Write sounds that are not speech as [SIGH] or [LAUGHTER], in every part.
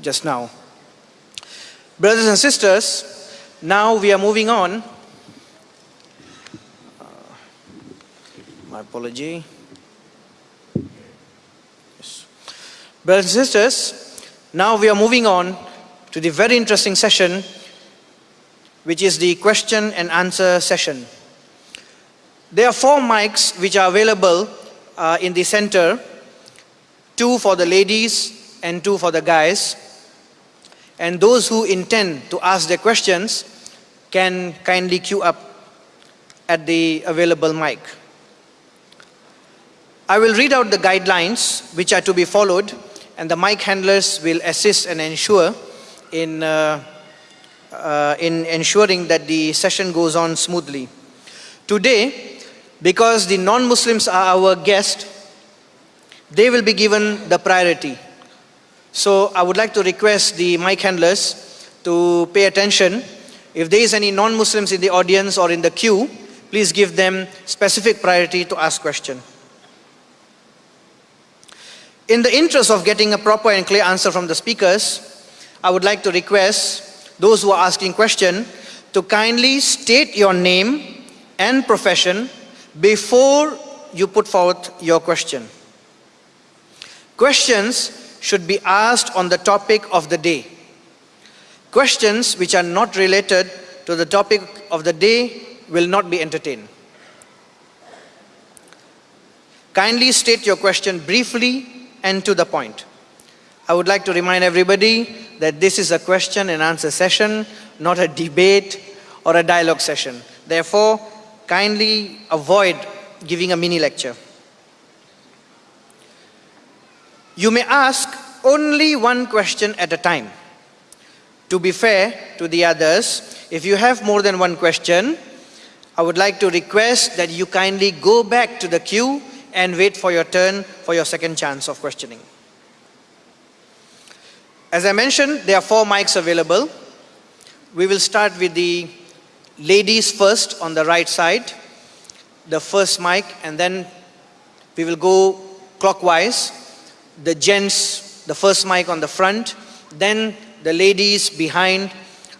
just now. Brothers and sisters, now we are moving on. Uh, my apology. Yes. Brothers and sisters, now we are moving on to the very interesting session, which is the question and answer session. There are four mics which are available uh, in the center, two for the ladies and two for the guys. And those who intend to ask their questions can kindly queue up at the available mic. I will read out the guidelines which are to be followed and the mic handlers will assist and ensure in, uh, uh, in ensuring that the session goes on smoothly. Today, because the non-Muslims are our guest, they will be given the priority. So I would like to request the mic handlers to pay attention. If there is any non-Muslims in the audience or in the queue, please give them specific priority to ask question. In the interest of getting a proper and clear answer from the speakers, I would like to request those who are asking question to kindly state your name and profession before you put forth your question. Questions should be asked on the topic of the day. Questions which are not related to the topic of the day will not be entertained. Kindly state your question briefly and to the point. I would like to remind everybody that this is a question and answer session, not a debate or a dialogue session. Therefore, kindly avoid giving a mini lecture. You may ask only one question at a time. To be fair to the others, if you have more than one question, I would like to request that you kindly go back to the queue and wait for your turn for your second chance of questioning. As I mentioned, there are four mics available. We will start with the ladies first on the right side, the first mic, and then we will go clockwise. The gents, the first mic on the front, then the ladies behind,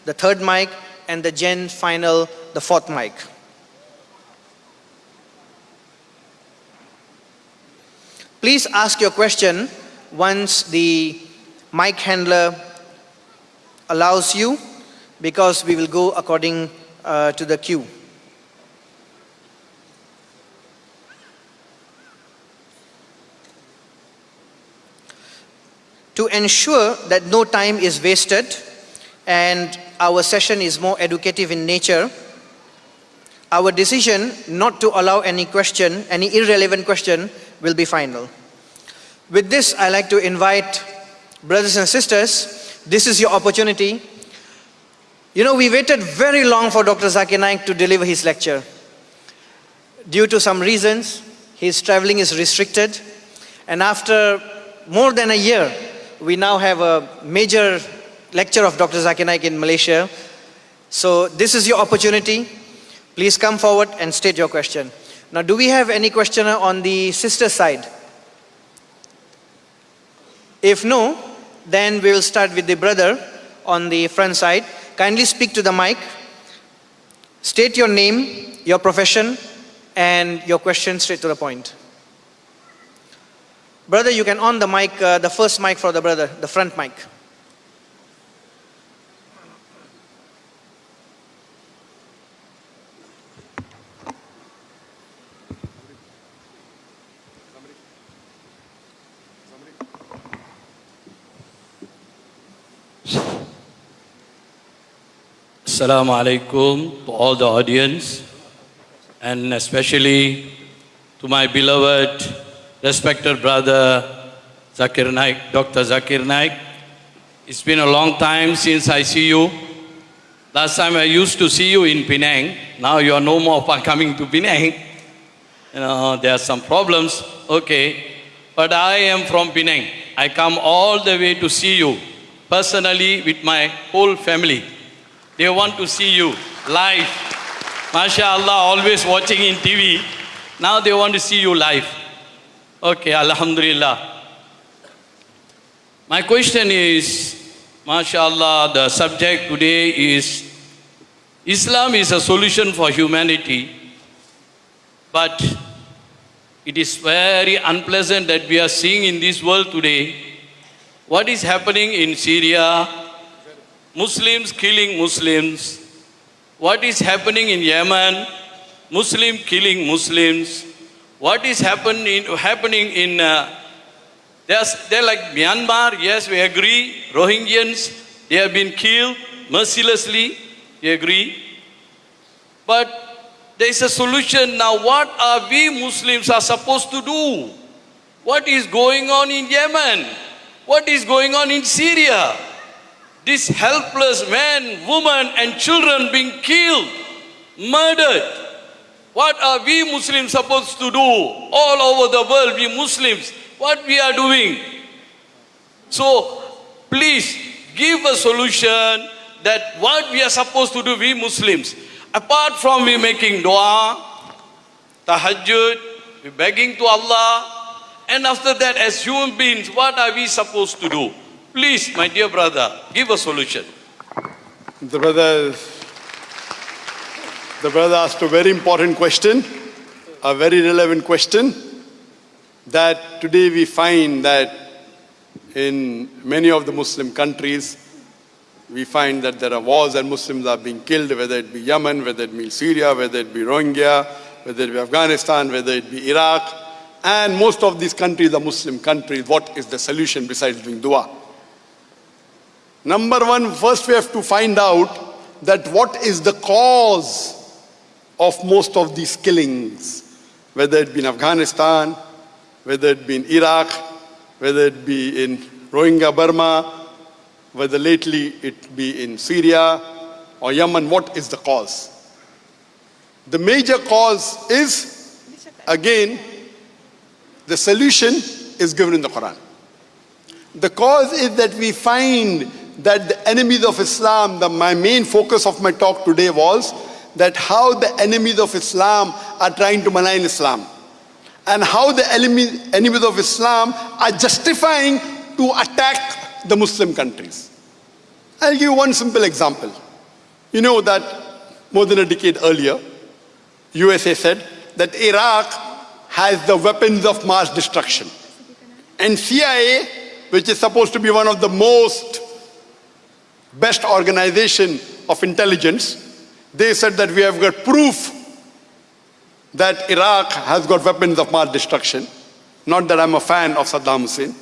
the third mic, and the gen final, the fourth mic. Please ask your question once the mic handler allows you because we will go according uh, to the queue. To ensure that no time is wasted and our session is more educative in nature, our decision not to allow any question, any irrelevant question will be final. With this, I like to invite brothers and sisters, this is your opportunity. You know, we waited very long for Dr. Zakir Naik to deliver his lecture. Due to some reasons, his traveling is restricted. And after more than a year, we now have a major lecture of Dr. Zakir Naik in Malaysia. So this is your opportunity. Please come forward and state your question. Now, do we have any questioner on the sister side? If no, then we will start with the brother on the front side. Kindly speak to the mic. State your name, your profession, and your question straight to the point. Brother, you can on the mic, uh, the first mic for the brother, the front mic. Assalamu alaikum to all the audience and especially to my beloved, respected brother Zakir Naik, Dr. Zakir Naik. It's been a long time since I see you. Last time I used to see you in Penang. Now you are no more [LAUGHS] coming to Penang. You know, there are some problems. Okay. But I am from Penang. I come all the way to see you personally with my whole family. They want to see you live. MashaAllah, always watching in TV. Now they want to see you live. Okay, Alhamdulillah. My question is, MashaAllah, the subject today is Islam is a solution for humanity, but it is very unpleasant that we are seeing in this world today what is happening in Syria, Muslims killing Muslims, what is happening in Yemen, Muslim killing Muslims, what is happen in, happening in, uh, they're, they're like Myanmar, yes, we agree, Rohingyans, they have been killed mercilessly, we agree. But there is a solution now. What are we Muslims are supposed to do? What is going on in Yemen? What is going on in Syria? These helpless men, women and children being killed, murdered. What are we Muslims supposed to do all over the world, we Muslims? What we are doing? So please give a solution that what we are supposed to do, we Muslims. Apart from we making dua, tahajjud, we begging to Allah, and after that as human beings, what are we supposed to do? Please, my dear brother, give a solution. The brother, the brother asked a very important question, a very relevant question, that today we find that in many of the Muslim countries, we find that there are wars and Muslims are being killed, whether it be Yemen, whether it be Syria, whether it be Rohingya, whether it be Afghanistan, whether it be Iraq, and most of these countries are Muslim countries. What is the solution besides doing dua? Number one, first we have to find out that what is the cause of most of these killings, whether it be in Afghanistan, whether it be in Iraq, whether it be in Rohingya Burma, whether lately it be in Syria or Yemen, what is the cause? The major cause is, again, the solution is given in the Quran. The cause is that we find that the enemies of Islam, the, my main focus of my talk today was that how the enemies of Islam are trying to malign Islam and how the enemies of Islam are justifying to attack the Muslim countries. I'll give you one simple example. You know that more than a decade earlier, USA said that Iraq has the weapons of mass destruction. And CIA, which is supposed to be one of the most best organization of intelligence, they said that we have got proof that Iraq has got weapons of mass destruction. Not that I'm a fan of Saddam Hussein.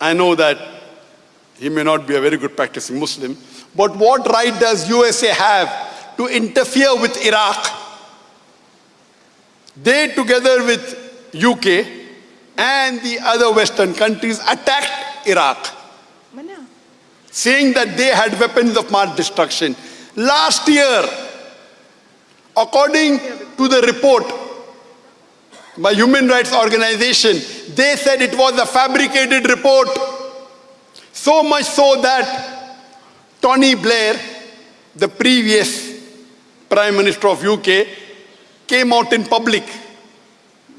I know that he may not be a very good practicing Muslim. But what right does USA have to interfere with Iraq? They, together with UK and the other Western countries, attacked Iraq, saying that they had weapons of mass destruction. Last year, according to the report by Human Rights Organization, they said it was a fabricated report. So much so that Tony Blair, the previous Prime Minister of UK, came out in public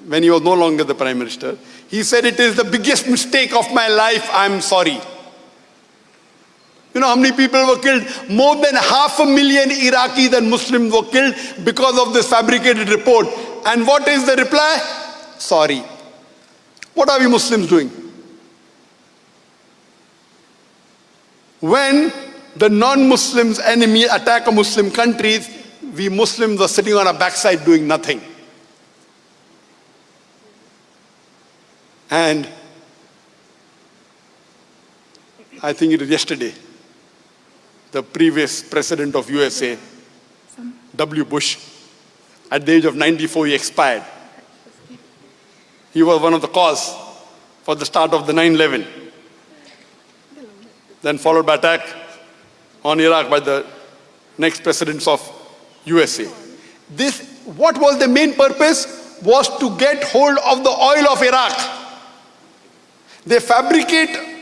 when he was no longer the Prime Minister. He said, it is the biggest mistake of my life, I'm sorry. You know how many people were killed? More than half a million Iraqis and Muslims were killed because of this fabricated report. And what is the reply? Sorry. What are we Muslims doing? When the non-Muslims enemy attack a Muslim countries, we Muslims are sitting on our backside doing nothing. And I think it was yesterday, the previous president of USA, W. Bush, at the age of 94, he expired. He was one of the cause for the start of the 9-11. Then followed by attack on Iraq by the next presidents of USA. This, what was the main purpose? Was to get hold of the oil of Iraq. They fabricate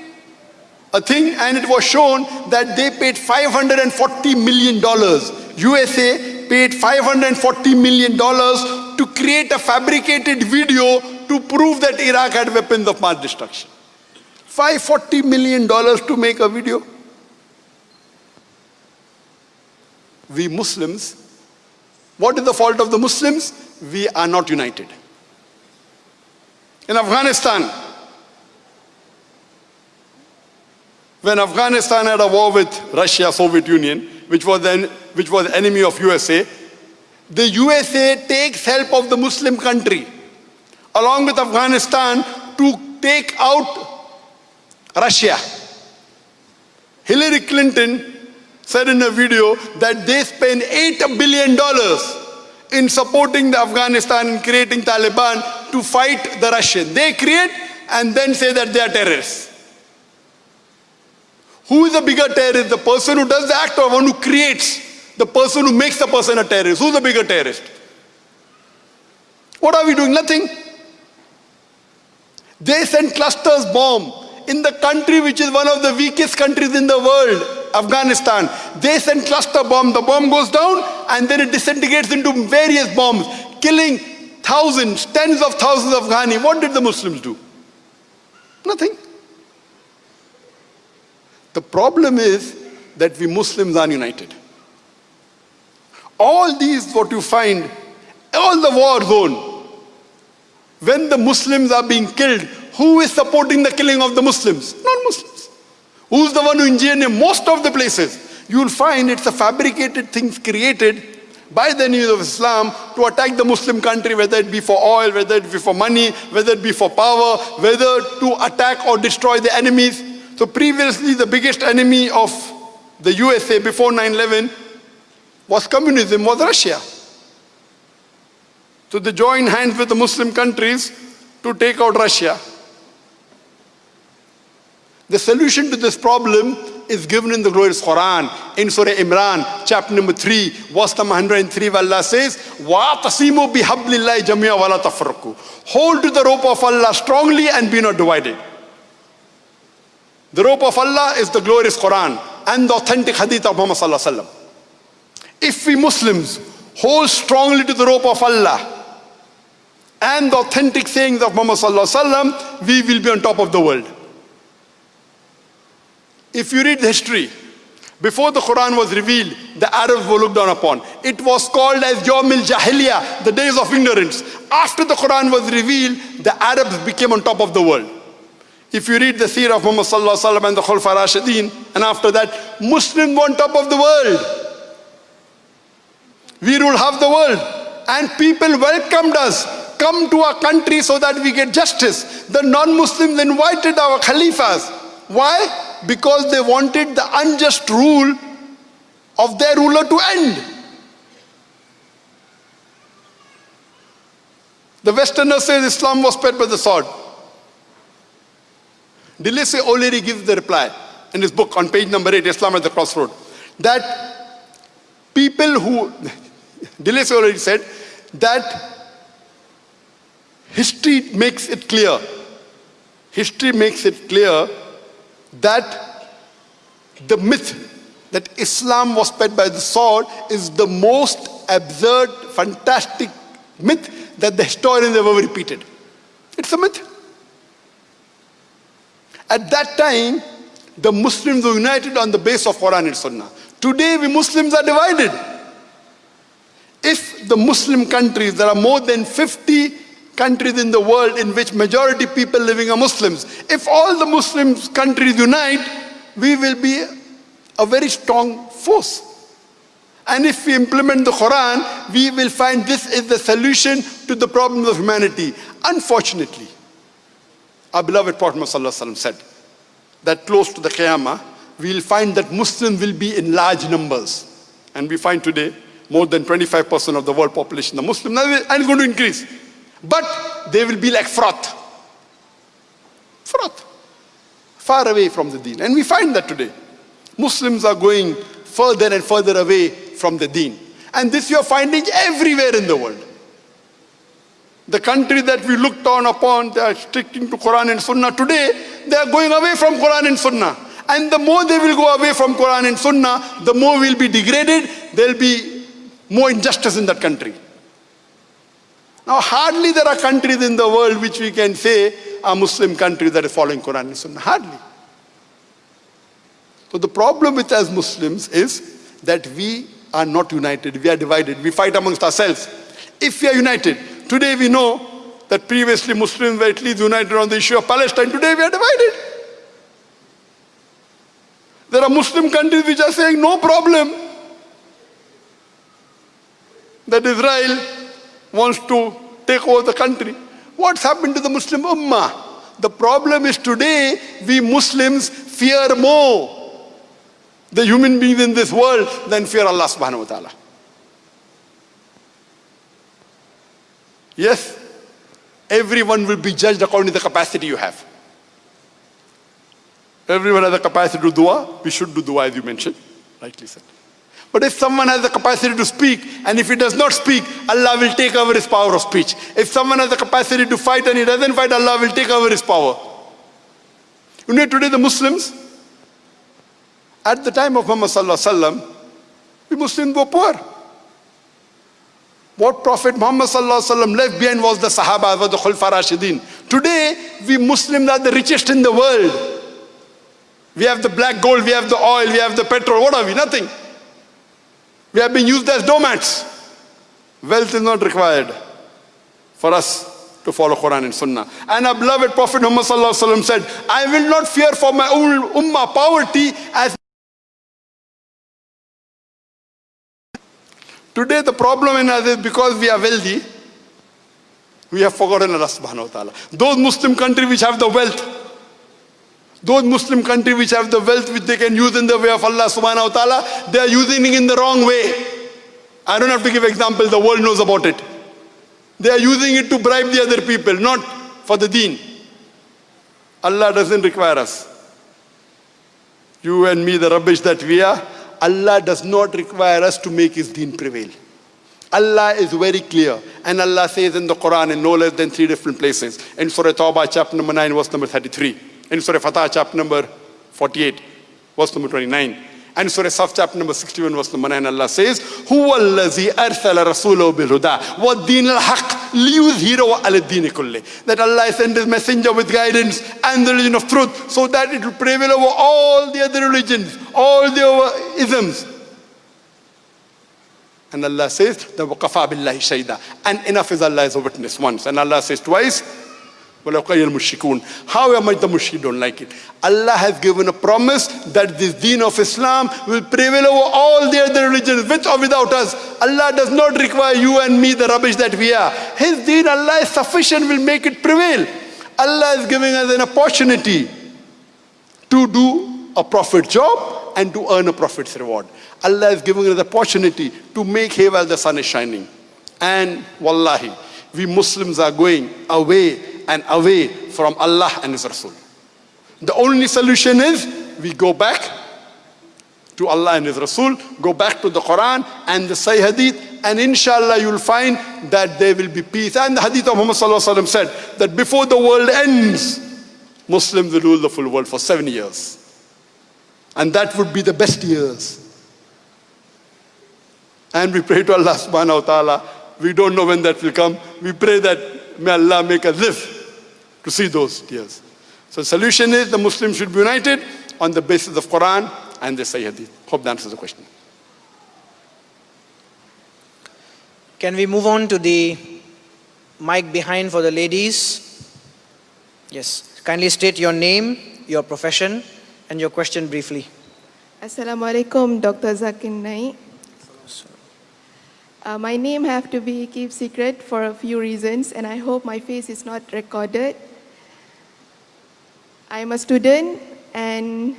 a thing and it was shown that they paid 540 million dollars. USA paid 540 million dollars to create a fabricated video to prove that Iraq had weapons of mass destruction. 540 million dollars to make a video. We Muslims what is the fault of the Muslims? We are not united. In Afghanistan when Afghanistan had a war with Russia, Soviet Union, which was, then, which was enemy of USA, the USA takes help of the Muslim country along with Afghanistan to take out Russia. Hillary Clinton said in a video that they spend $8 billion in supporting the Afghanistan and creating Taliban to fight the Russian. They create and then say that they are terrorists. Who is the bigger terrorist? The person who does the act or one who creates? The person who makes the person a terrorist. Who's the bigger terrorist? What are we doing? Nothing. They send clusters bomb in the country which is one of the weakest countries in the world, Afghanistan. They send cluster bomb. The bomb goes down and then it disintegrates into various bombs, killing thousands, tens of thousands of Ghani. What did the Muslims do? Nothing. The problem is that we Muslims are united. All these, what you find, all the war zone, when the Muslims are being killed, who is supporting the killing of the Muslims? Non-Muslims. Who's the one who engineered most of the places? You will find it's a fabricated things created by the enemies of Islam to attack the Muslim country, whether it be for oil, whether it be for money, whether it be for power, whether to attack or destroy the enemies. So previously the biggest enemy of the USA before 9-11 was communism, was Russia. So they joined hands with the Muslim countries to take out Russia. The solution to this problem is given in the glorious Quran, in Surah Imran, chapter number 3, verse number 103, where Allah says, وَاعْتَصِمُوا بِحَبْلِ اللَّهِ جَمِيعًا وَلَا تَفْرَقُوا Hold to the rope of Allah strongly and be not divided. The rope of Allah is the glorious Quran and the authentic hadith of Muhammad. If we Muslims hold strongly to the rope of Allah and the authentic sayings of Muhammad we will be on top of the world. If you read the history, before the Quran was revealed, the Arabs were looked down upon. It was called as Yawmil Jahiliyyah, the days of ignorance. After the Quran was revealed, the Arabs became on top of the world. If you read the seerah of Muhammad sallallahu alaihi wasallam and the Khulfa Rashidin, and after that, Muslims on top of the world. We rule half the world. And people welcomed us. Come to our country so that we get justice. The non-Muslims invited our Khalifas. Why? Because they wanted the unjust rule of their ruler to end. The Westerners say Islam was spread by the sword. De Lacy O'Leary gives the reply in his book on page number 8, Islam at the Crossroad, that people who, [LAUGHS] De Lacy O'Leary said, that history makes it clear, history makes it clear that the myth that Islam was spread by the sword is the most absurd, fantastic myth that the historians ever repeated. It's a myth. At that time, the Muslims were united on the base of Quran and Sunnah. Today, we Muslims are divided. If the Muslim countries, there are more than 50 countries in the world in which majority people living are Muslims. If all the Muslim countries unite, we will be a very strong force. And if we implement the Quran, we will find this is the solution to the problems of humanity. Unfortunately, our beloved Prophet Muhammad said that close to the Qiyamah, we will find that Muslims will be in large numbers. And we find today more than 25% of the world population are Muslim, and it's going to increase. But they will be like froth. Froth. Far away from the deen. And we find that today. Muslims are going further and further away from the deen. And this you are finding everywhere in the world. The country that we looked on upon, they are sticking to Quran and Sunnah. Today, they are going away from Quran and Sunnah. And the more they will go away from Quran and Sunnah, the more will be degraded. There will be more injustice in that country. Now, hardly there are countries in the world which we can say are Muslim countries that are following Quran and Sunnah. Hardly. So the problem with us Muslims is that we are not united. We are divided. We fight amongst ourselves. If we are united, today we know that previously Muslims were at least united on the issue of Palestine. Today we are divided. There are Muslim countries which are saying no problem that Israel wants to take over the country. What's happened to the Muslim Ummah? The problem is today we Muslims fear more the human beings in this world than fear Allah subhanahu wa ta'ala. Yes, everyone will be judged according to the capacity you have. Everyone has the capacity to dua. We should do dua as you mentioned, rightly said. But if someone has the capacity to speak, and if he does not speak, Allah will take over his power of speech. If someone has the capacity to fight and he doesn't fight, Allah will take over his power. You know, today the Muslims, at the time of Muhammad Sallallahu Alaihi Wasallam, the Muslims were poor. What Prophet Muhammad left behind was the Sahaba, was the Khulfa Rashidin. Today, we Muslims are the richest in the world. We have the black gold, we have the oil, we have the petrol. What are we? Nothing. We have been used as doormats. Wealth is not required for us to follow Quran and Sunnah. And our beloved Prophet Muhammad said, I will not fear for my ummah poverty as Today the problem in us is because we are wealthy, we have forgotten Allah subhanahu wa ta'ala. Those Muslim countries which have the wealth, those Muslim countries which have the wealth which they can use in the way of Allah subhanahu wa ta'ala, they are using it in the wrong way. I don't have to give example, the world knows about it. They are using it to bribe the other people, not for the deen. Allah doesn't require us. You and me, the rubbish that we are, Allah does not require us to make His deen prevail. Allah is very clear. And Allah says in the Quran in no less than three different places. In Surah Tawbah, chapter number 9, verse number 33 in Surah Fatah, chapter number 48, verse number 29. And Surah Saf, chapter number 61, verse number 9, Allah says, هُوَ الَّذِي أَرْسَلَ رَسُولَهُ بِالْهُدَى وَالدِّينِ الْحَقِّ لِيُظْهِرَهُ عَلَى الدِّينِ كُلِّهِ That Allah sent His messenger with guidance and the religion of truth so that it will prevail over all the other religions, all the isms. And Allah says, the وَقَفَى بِاللَّهِ شَيْدًا And enough is Allah as a witness once. And Allah says twice, However much the mushrik don't like it. Allah has given a promise that this deen of Islam will prevail over all the other religions, with or without us. Allah does not require you and me the rubbish that we are. His deen, Allah is sufficient, will make it prevail. Allah is giving us an opportunity to do a prophet job and to earn a prophet's reward. Allah is giving us the opportunity to make hay while the sun is shining. And wallahi, we Muslims are going away and away from Allah and His Rasul. The only solution is we go back to Allah and His Rasul, go back to the Quran and the Sahih Hadith, and inshallah you'll find that there will be peace. And the Hadith of Muhammad said that before the world ends, Muslims will rule the full world for seven years. And that would be the best years. And we pray to Allah subhanahu wa ta'ala. We don't know when that will come. We pray that may Allah make us live to see those tears. So the solution is the Muslims should be united on the basis of Quran and the Sahih Hadith. Hope that answers the question. Can we move on to the mic behind for the ladies? Yes. Kindly state your name, your profession, and your question briefly. Assalamualaikum, Dr. Zakir Naik. Uh, my name have to be kept secret for a few reasons, and I hope my face is not recorded. I'm a student and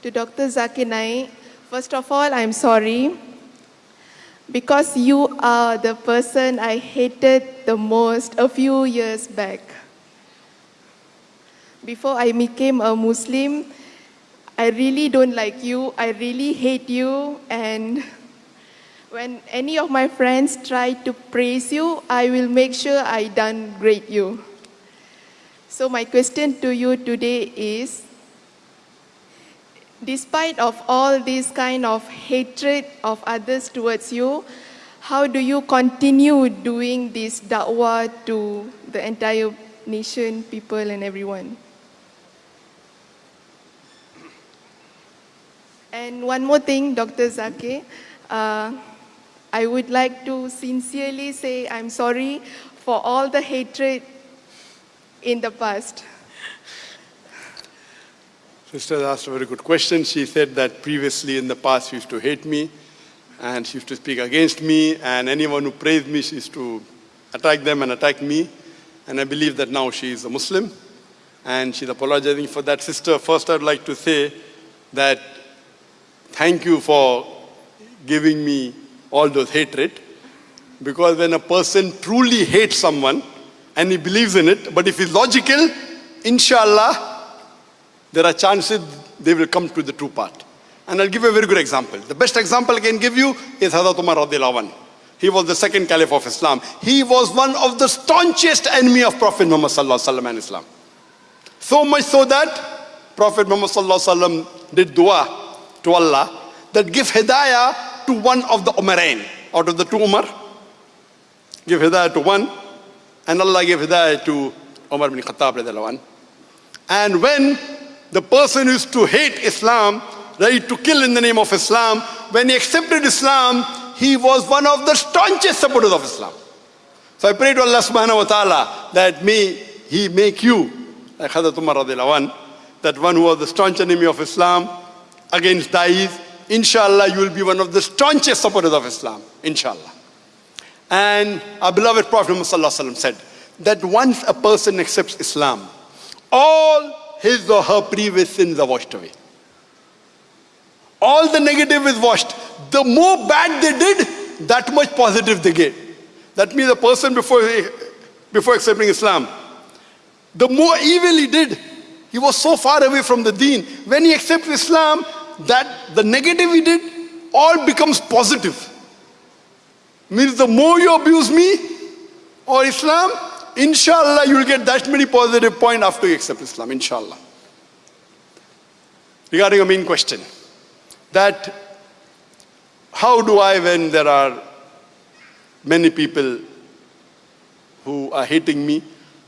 to Dr. Zakir Naik, first of all, I'm sorry because you are the person I hated the most a few years back. Before I became a Muslim, I really don't like you, I really hate you, and when any of my friends try to praise you, I will make sure I great you. So my question to you today is, despite of all this kind of hatred of others towards you, how do you continue doing this da'wah to the entire nation, people and everyone? And one more thing, Dr. Zakir, Uh, I would like to sincerely say I'm sorry for all the hatred in the past. Sister asked a very good question. She said that previously in the past she used to hate me and she used to speak against me and anyone who praised me she used to attack them and attack me. And I believe that now she is a Muslim and she's apologizing for that. Sister, first I'd like to say that thank you for giving me all those hatred because when a person truly hates someone and he believes in it, but if he's logical, inshallah, there are chances they will come to the true part. And I'll give you a very good example. The best example I can give you is Hazrat Umar radiallahu. He was the second caliph of Islam. He was one of the staunchest enemy of Prophet Muhammad sallallahu alaihi wasallam and Islam. So much so that Prophet Muhammad sallallahu alaihi wasallam did dua to Allah that give hidayah to one of the Umarain. Out of the two Umar, give hidayah to one. And Allah gave hidayah to Umar bin Khattab. And when the person used to hate Islam, ready to kill in the name of Islam, when he accepted Islam, he was one of the staunchest supporters of Islam. So I pray to Allah subhanahu wa ta'ala that may He make you, like Hazrat Umar radiallahu that one who was the staunch enemy of Islam against Da'is, inshallah you will be one of the staunchest supporters of Islam, inshallah. And our beloved Prophet Muhammad said that once a person accepts Islam, all his or her previous sins are washed away. All the negative is washed. The more bad they did, that much positive they get. That means a person before, before accepting Islam, the more evil he did, he was so far away from the deen. When he accepts Islam, that the negative he did all becomes positive. Means the more you abuse me or Islam, inshallah you will get that many positive points after you accept Islam, inshallah. Regarding your main question, that how do I, when there are many people who are hating me,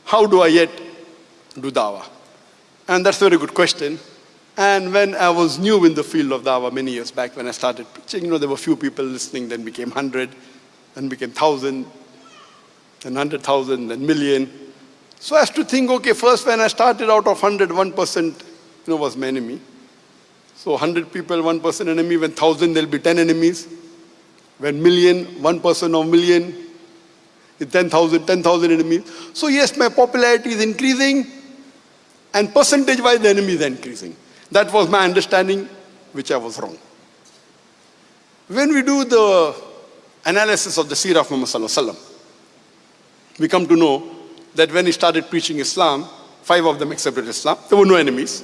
how do I yet do dawah? And that's a very good question. And when I was new in the field of dawah many years back, when I started preaching, you know, there were few people listening, then became 100, then became 1,000, then 100,000, then million. So I have to think, okay, first when I started out of 100, 1% you know, was my enemy. So 100 people, one enemy. When 1,000, there'll be 10 enemies. When million, one person or million, 10,000, 10,000 enemies. So yes, my popularity is increasing and percentage-wise the enemy is increasing. That was my understanding, which I was wrong. When we do the analysis of the seerah of Muhammad we come to know that when he started preaching Islam, five of them accepted Islam. There were no enemies.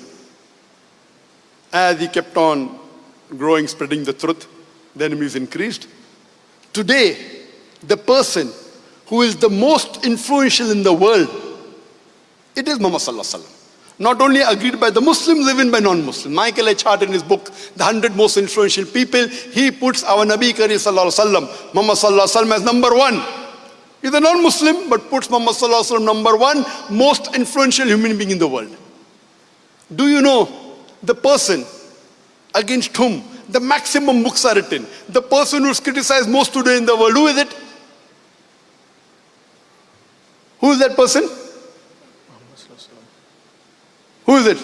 As he kept on growing, spreading the truth, the enemies increased. Today, the person who is the most influential in the world, it is Muhammad Sallallahu Alaihi Wasallam. Not only agreed by the Muslims, even by non-Muslims. Michael H. Hart in his book, The 100 Most Influential People, he puts our Nabi Kareem Sallallahu Alaihi Wasallam, Muhammad Sallallahu Alaihi Wasallam as number one. He's a non-Muslim, but puts Muhammad Sallallahu Alaihi Wasallam number one, most influential human being in the world. Do you know the person against whom the maximum books are written, the person who's criticized most today in the world, who is it? Who is that person? Who is it?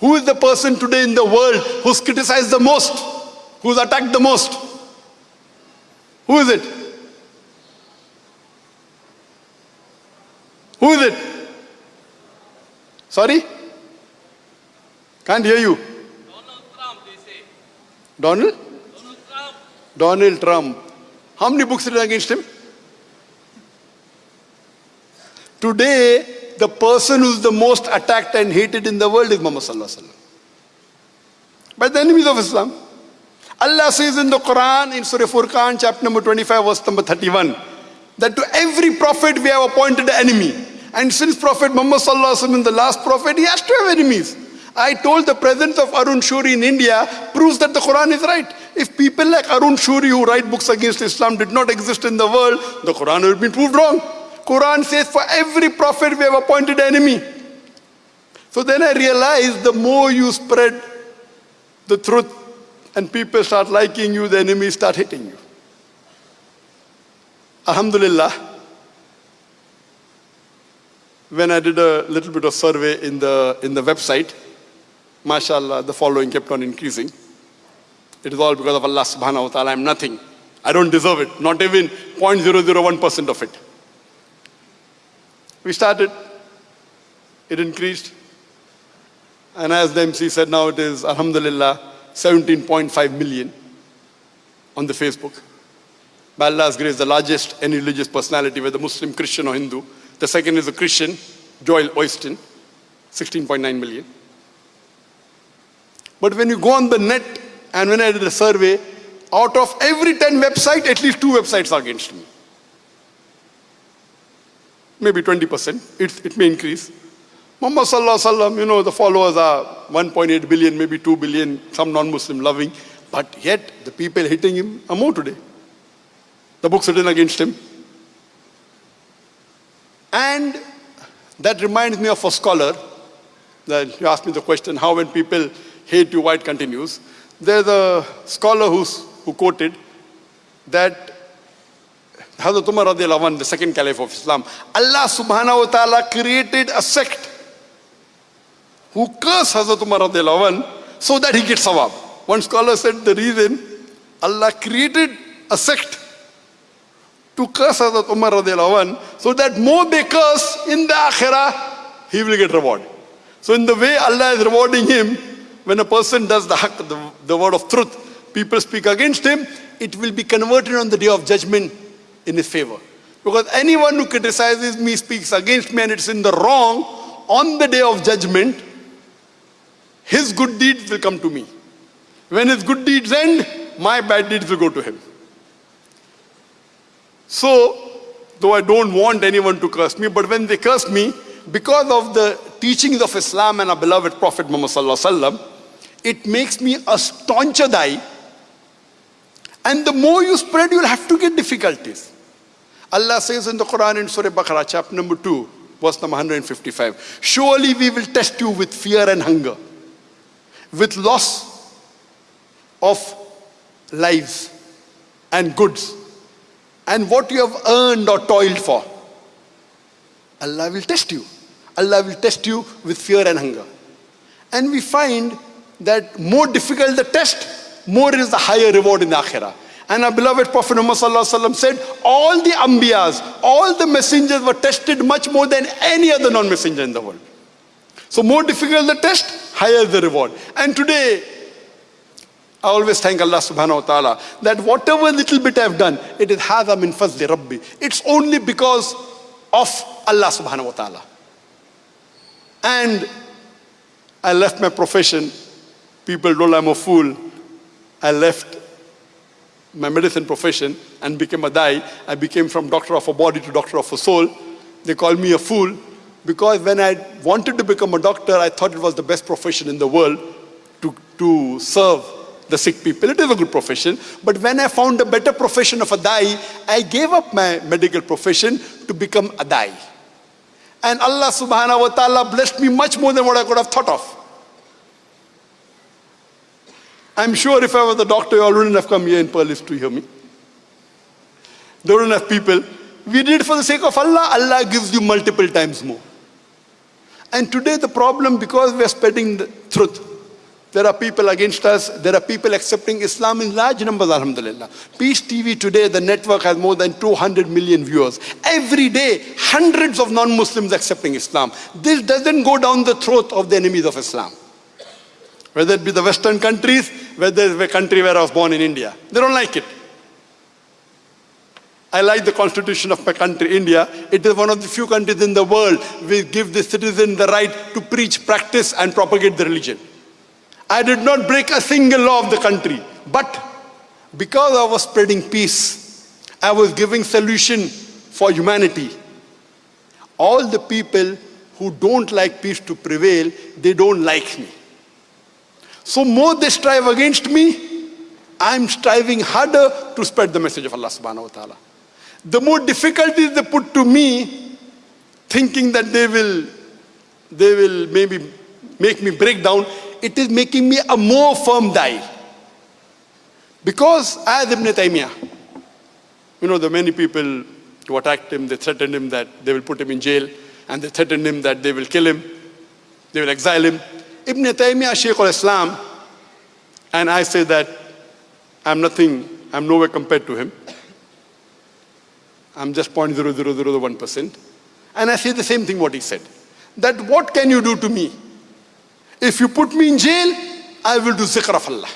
Who is the person today in the world who's criticized the most? Who's attacked the most? Who is it? Who is it? Sorry? Can't hear you. Donald Trump, they say. Donald? Donald Trump. Donald Trump. How many books written against him? Today, the person who's the most attacked and hated in the world is Muhammad Sallallahu Alaihi Wasallam. By the enemies of Islam. Allah says in the Quran, in Surah Furqan, chapter number 25, verse number 31, that to every prophet we have appointed an enemy. And since Prophet Muhammad Sallallahu Alaihi Wasallam is the last prophet, he has to have enemies. I told the presence of Arun Shourie in India proves that the Quran is right. If people like Arun Shourie who write books against Islam did not exist in the world, the Quran would have been proved wrong. Quran says for every prophet we have appointed enemy. So then I realized the more you spread the truth, and people start liking you, the enemies start hitting you. Alhamdulillah, when I did a little bit of survey in the, in the website, mashallah, the following kept on increasing. It is all because of Allah subhanahu wa ta'ala. I'm nothing. I don't deserve it. Not even 0.001% of it. We started. It increased. And as the MC said, now it is, alhamdulillah, 17.5 million on the Facebook. By Allah's grace, the largest any religious personality, whether Muslim, Christian or Hindu. The second is a Christian, Joel Osteen, 16.9 million. But when you go on the net, and when I did a survey, out of every 10 websites, at least two websites are against me. Maybe 20%, it, it may increase. Muhammad Sallallahu Alaihi Wasallam, you know, the followers are 1.8 billion, maybe 2 billion, some non-Muslim loving. But yet, the people hitting him are more today. The books written against him. And that reminds me of a scholar, that you asked me the question, how when people hate you, why it continues. There's a scholar who's, who quoted that Hazrat Umar radiallahu the second caliph of Islam, Allah subhanahu wa ta'ala created a sect who cursed Hazrat Umar radiallahu so that he gets sawab. One scholar said the reason Allah created a sect to curse Hazrat Umar radiallahu so that more they curse in the akhirah, he will get reward. So in the way Allah is rewarding him, when a person does the haqq, the, the word of truth, people speak against him, it will be converted on the day of judgment in his favor. Because anyone who criticizes me, speaks against me, and it's in the wrong, on the day of judgment, his good deeds will come to me. When his good deeds end, my bad deeds will go to him. So, though I don't want anyone to curse me, but when they curse me, because of the teachings of Islam and our beloved Prophet Muhammad Sallallahu it makes me a stauncher dai. And the more you spread, you'll have to get difficulties. Allah says in the Quran in Surah Baqarah, chapter number 2, verse number 155, Surely we will test you with fear and hunger, with loss of lives and goods, and what you have earned or toiled for. Allah will test you. Allah will test you with fear and hunger. And we find that more difficult the test, more is the higher reward in the akhirah. And our beloved Prophet Muhammad said, all the ambiyas, all the messengers were tested much more than any other non-messenger in the world. So more difficult the test, higher the reward. And today, I always thank Allah subhanahu wa ta'ala that whatever little bit I've done, it is hadha min fazli rabbi. It's only because of Allah subhanahu wa ta'ala. And I left my profession. People told I'm a fool. I left my medicine profession and became a dai. I became from doctor of a body to doctor of a soul. They called me a fool because when I wanted to become a doctor, I thought it was the best profession in the world to, to serve the sick people. It is a good profession. But when I found a better profession of a dai, I gave up my medical profession to become a dai. And Allah subhanahu wa ta'ala blessed me much more than what I could have thought of. I'm sure if I was a doctor, you all wouldn't have come here in Perlis to hear me. There wouldn't have people. We did it for the sake of Allah. Allah gives you multiple times more. And today the problem, because we are spreading the truth, there are people against us. There are people accepting Islam in large numbers, alhamdulillah. Peace TV today, the network has more than 200 million viewers. Every day, hundreds of non-Muslims accepting Islam. This doesn't go down the throat of the enemies of Islam. Whether it be the Western countries, whether it's the country where I was born in India. They don't like it. I like the constitution of my country, India. It is one of the few countries in the world which give the citizen the right to preach, practice and propagate the religion. I did not break a single law of the country. But because I was spreading peace, I was giving solution for humanity. All the people who don't like peace to prevail, they don't like me. So more they strive against me, I'm striving harder to spread the message of Allah subhanahu wa ta'ala. The more difficulties they put to me, thinking that they will, they will maybe make me break down, it is making me a more firm dai. Because as Ibn Taymiyyah, you know, the many people who attacked him, they threatened him that they will put him in jail, and they threatened him that they will kill him, they will exile him. Ibn Taymiyyah, Shaykh al-Islam, and I say that I'm nothing, I'm nowhere compared to him. I'm just 0.0001%. And I say the same thing what he said. That what can you do to me? If you put me in jail, I will do zikr of Allah.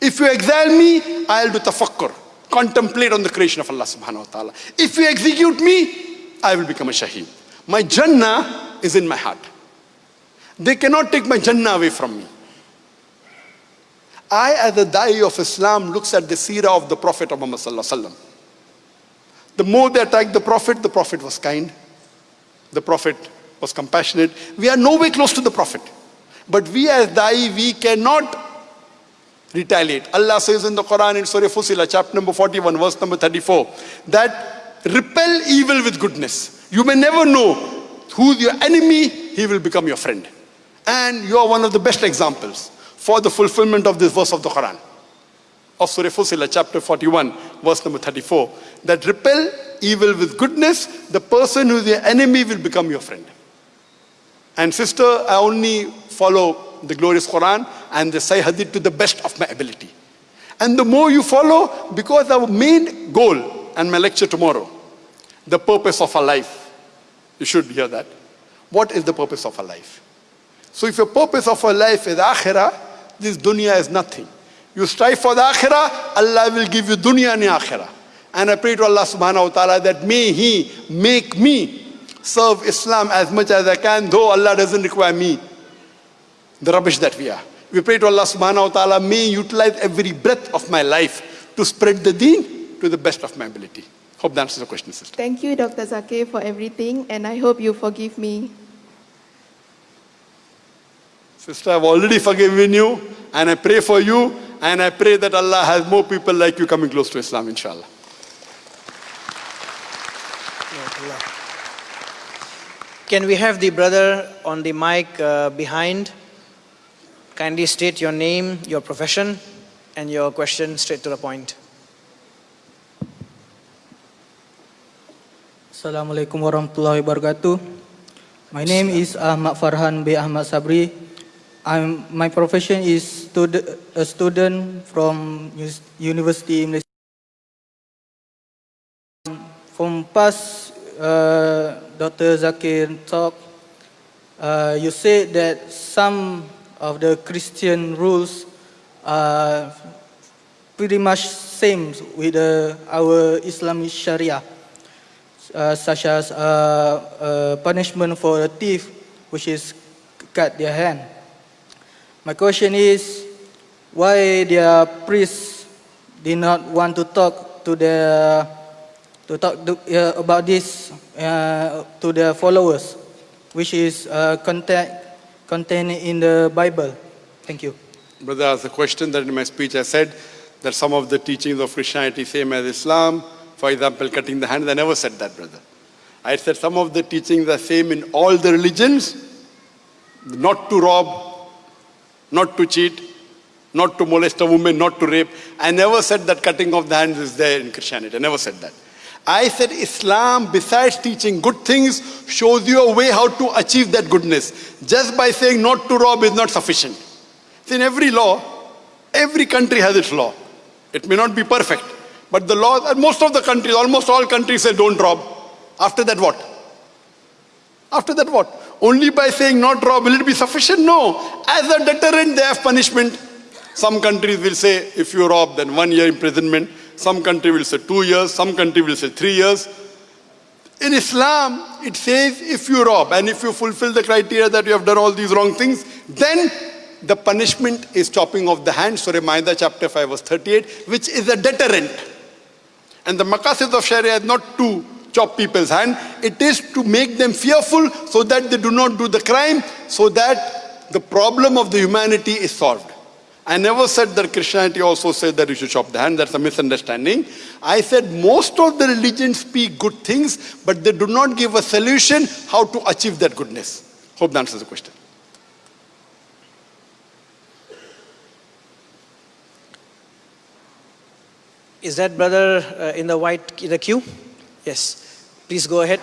If you exile me, I'll do tafakkur, contemplate on the creation of Allah subhanahu wa ta'ala. If you execute me, I will become a shaheed. My Jannah is in my heart. They cannot take my Jannah away from me. I, as a Da'i of Islam, looks at the seerah of the Prophet of Muhammad sallallahu. The more they attacked the Prophet, the Prophet was kind. The Prophet was compassionate. We are no way close to the Prophet. But we as Da'i, we cannot retaliate. Allah says in the Quran in Surah Fusila, chapter number 41, verse number 34, that repel evil with goodness. You may never know who's your enemy, he will become your friend. And you are one of the best examples for the fulfillment of this verse of the Quran. Of Surah Fusila, chapter 41, verse number 34, that repel evil with goodness, the person who is your enemy will become your friend. And sister, I only follow the glorious Quran and the Sahih Hadith to the best of my ability. And the more you follow, because our main goal and my lecture tomorrow, the purpose of our life, you should hear that. What is the purpose of our life? So if your purpose of our life is akhirah, this dunya is nothing. You strive for the akhirah, Allah will give you dunya and akhirah. And I pray to Allah subhanahu wa ta'ala that may He make me serve Islam as much as I can, though Allah doesn't require me, the rubbish that we are. We pray to Allah subhanahu wa ta'ala, may utilize every breath of my life to spread the deen to the best of my ability. Hope that answers the question, sister. Thank you, Dr. Zakir, for everything, and I hope you forgive me. Sister, I've already forgiven you, and I pray for you, and I pray that Allah has more people like you coming close to Islam, inshallah. Can we have the brother on the mic uh, behind? Kindly state your name, your profession, and your question straight to the point. Assalamualaikum warahmatullahi wabarakatuh. My name is Ahmad Farhan B. Ahmad Sabri. I'm, my profession is stud, a student from University Malaysia. From past uh, Dr. Zakir talk, uh, you said that some of the Christian rules are pretty much same with uh, our Islamic Sharia uh, such as uh, uh, punishment for a thief, which is cut their hand. My question is, why the priests did not want to talk to their to talk to, uh, about this uh, to their followers, which is uh, contained contained in the Bible. Thank you. Brother asked a question that in my speech I said that some of the teachings of Christianity same as Islam. For example, cutting the hand. I never said that, brother. I said some of the teachings are same in all the religions. Not to rob, not to cheat, not to molest a woman, not to rape. I never said that cutting of the hands is there in Christianity. I never said that. I said Islam, besides teaching good things, shows you a way how to achieve that goodness. Just by saying not to rob is not sufficient. See, in every law, every country has its law. It may not be perfect, but the laws, most of the countries, almost all countries say don't rob. After that, what? After that, what? Only by saying not rob, will it be sufficient? No. As a deterrent, they have punishment. Some countries will say, if you rob, then one year imprisonment. Some country will say two years. Some country will say three years. In Islam, it says if you rob and if you fulfill the criteria that you have done all these wrong things, then the punishment is chopping off the hand. Surah Maida chapter 5 verse 38, which is a deterrent. And the maqasid of Sharia is not to chop people's hand. It is to make them fearful so that they do not do the crime, so that the problem of the humanity is solved. I never said that Christianity also said that you should chop the hand. That's a misunderstanding. I said most of the religions speak good things, but they do not give a solution how to achieve that goodness. Hope that answers the question. Is that brother uh, in the white, in the queue? Yes. Please go ahead.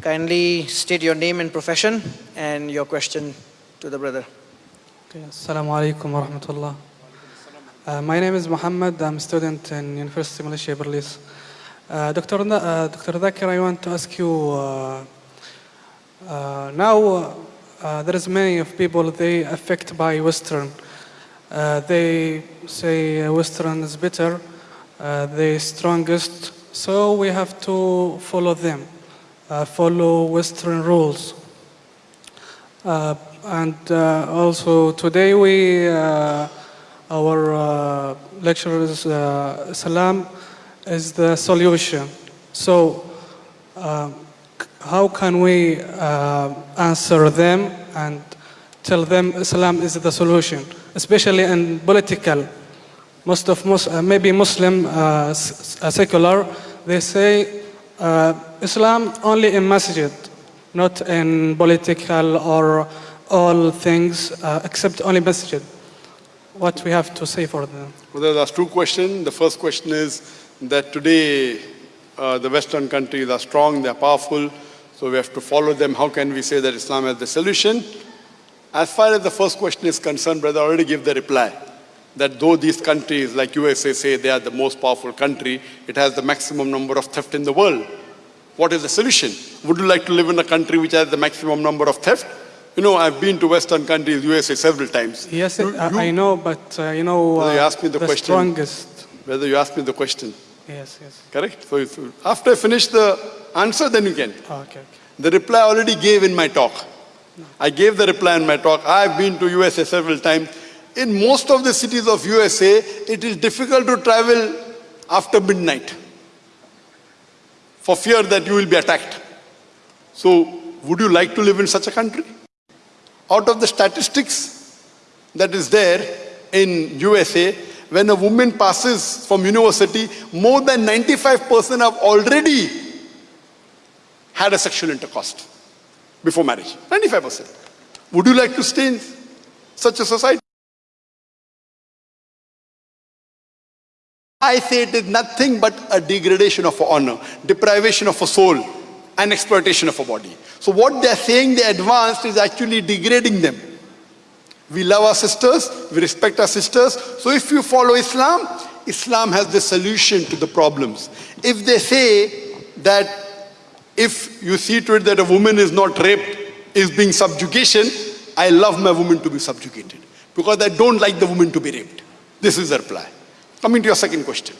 Kindly state your name and profession and your question to the brother. Okay, Assalamu alaikum wa rahmatullah. Uh, my name is Muhammad. I'm a student in University of Malaysia, Perlis. Uh, Dr. Uh, Dr. Dhakir, I want to ask you, uh, uh, now uh, there is many of people, they affect by Western. They say Western is better, they strongest, so we have to follow them, uh, follow Western rules. Uh, and uh, also today we, uh, our uh, lecture is uh, Salam is the solution. So how can we answer them and tell them Islam is the solution, especially in political. Most of uh, maybe Muslim uh, secular, they say uh, Islam only in masjid, not in political or all things uh, except only masjid. What we have to say for them? Well, there's two questions. The first question is that today uh, the Western countries are strong, they're powerful, so we have to follow them. How can we say that Islam is the solution? As far as the first question is concerned, brother, I already gave the reply. That though these countries, like USA, say they are the most powerful country, it has the maximum number of theft in the world. What is the solution? Would you like to live in a country which has the maximum number of theft? You know, I've been to Western countries, USA, several times. Yes, You- I, you- I know, but uh, you know, you uh, asked me the question. strongest. Whether you ask me the question, Yes, yes. correct? So if, after I finish the answer, then you can. Oh, okay, okay. The reply I already gave in my talk. I gave the reply in my talk. I've been to USA several times. In most of the cities of USA, it is difficult to travel after midnight for fear that you will be attacked. So, would you like to live in such a country? Out of the statistics that is there in USA, when a woman passes from university, more than 95% have already had a sexual intercourse before marriage. 95%. Would you like to stay in such a society? I say it is nothing but a degradation of honor, deprivation of a soul, and exploitation of a body. So what they are saying they advanced is actually degrading them. We love our sisters, we respect our sisters. So if you follow Islam, Islam has the solution to the problems. If they say that if you see to it that a woman is not raped, is being subjugation, I love my woman to be subjugated because I don't like the woman to be raped. This is the reply. Coming to your second question.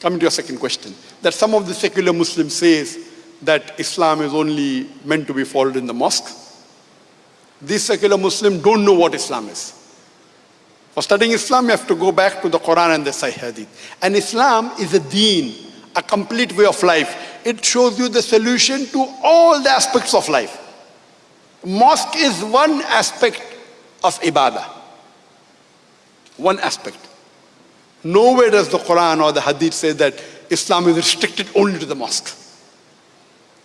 Coming to your second question. That some of the secular Muslims says that Islam is only meant to be followed in the mosque. These secular Muslims don't know what Islam is. For studying Islam, you have to go back to the Quran and the Sahih Hadith. And Islam is a deen, a complete way of life. It shows you the solution to all the aspects of life. Mosque is one aspect of ibadah. One aspect. Nowhere does the Quran or the Hadith say that Islam is restricted only to the mosque.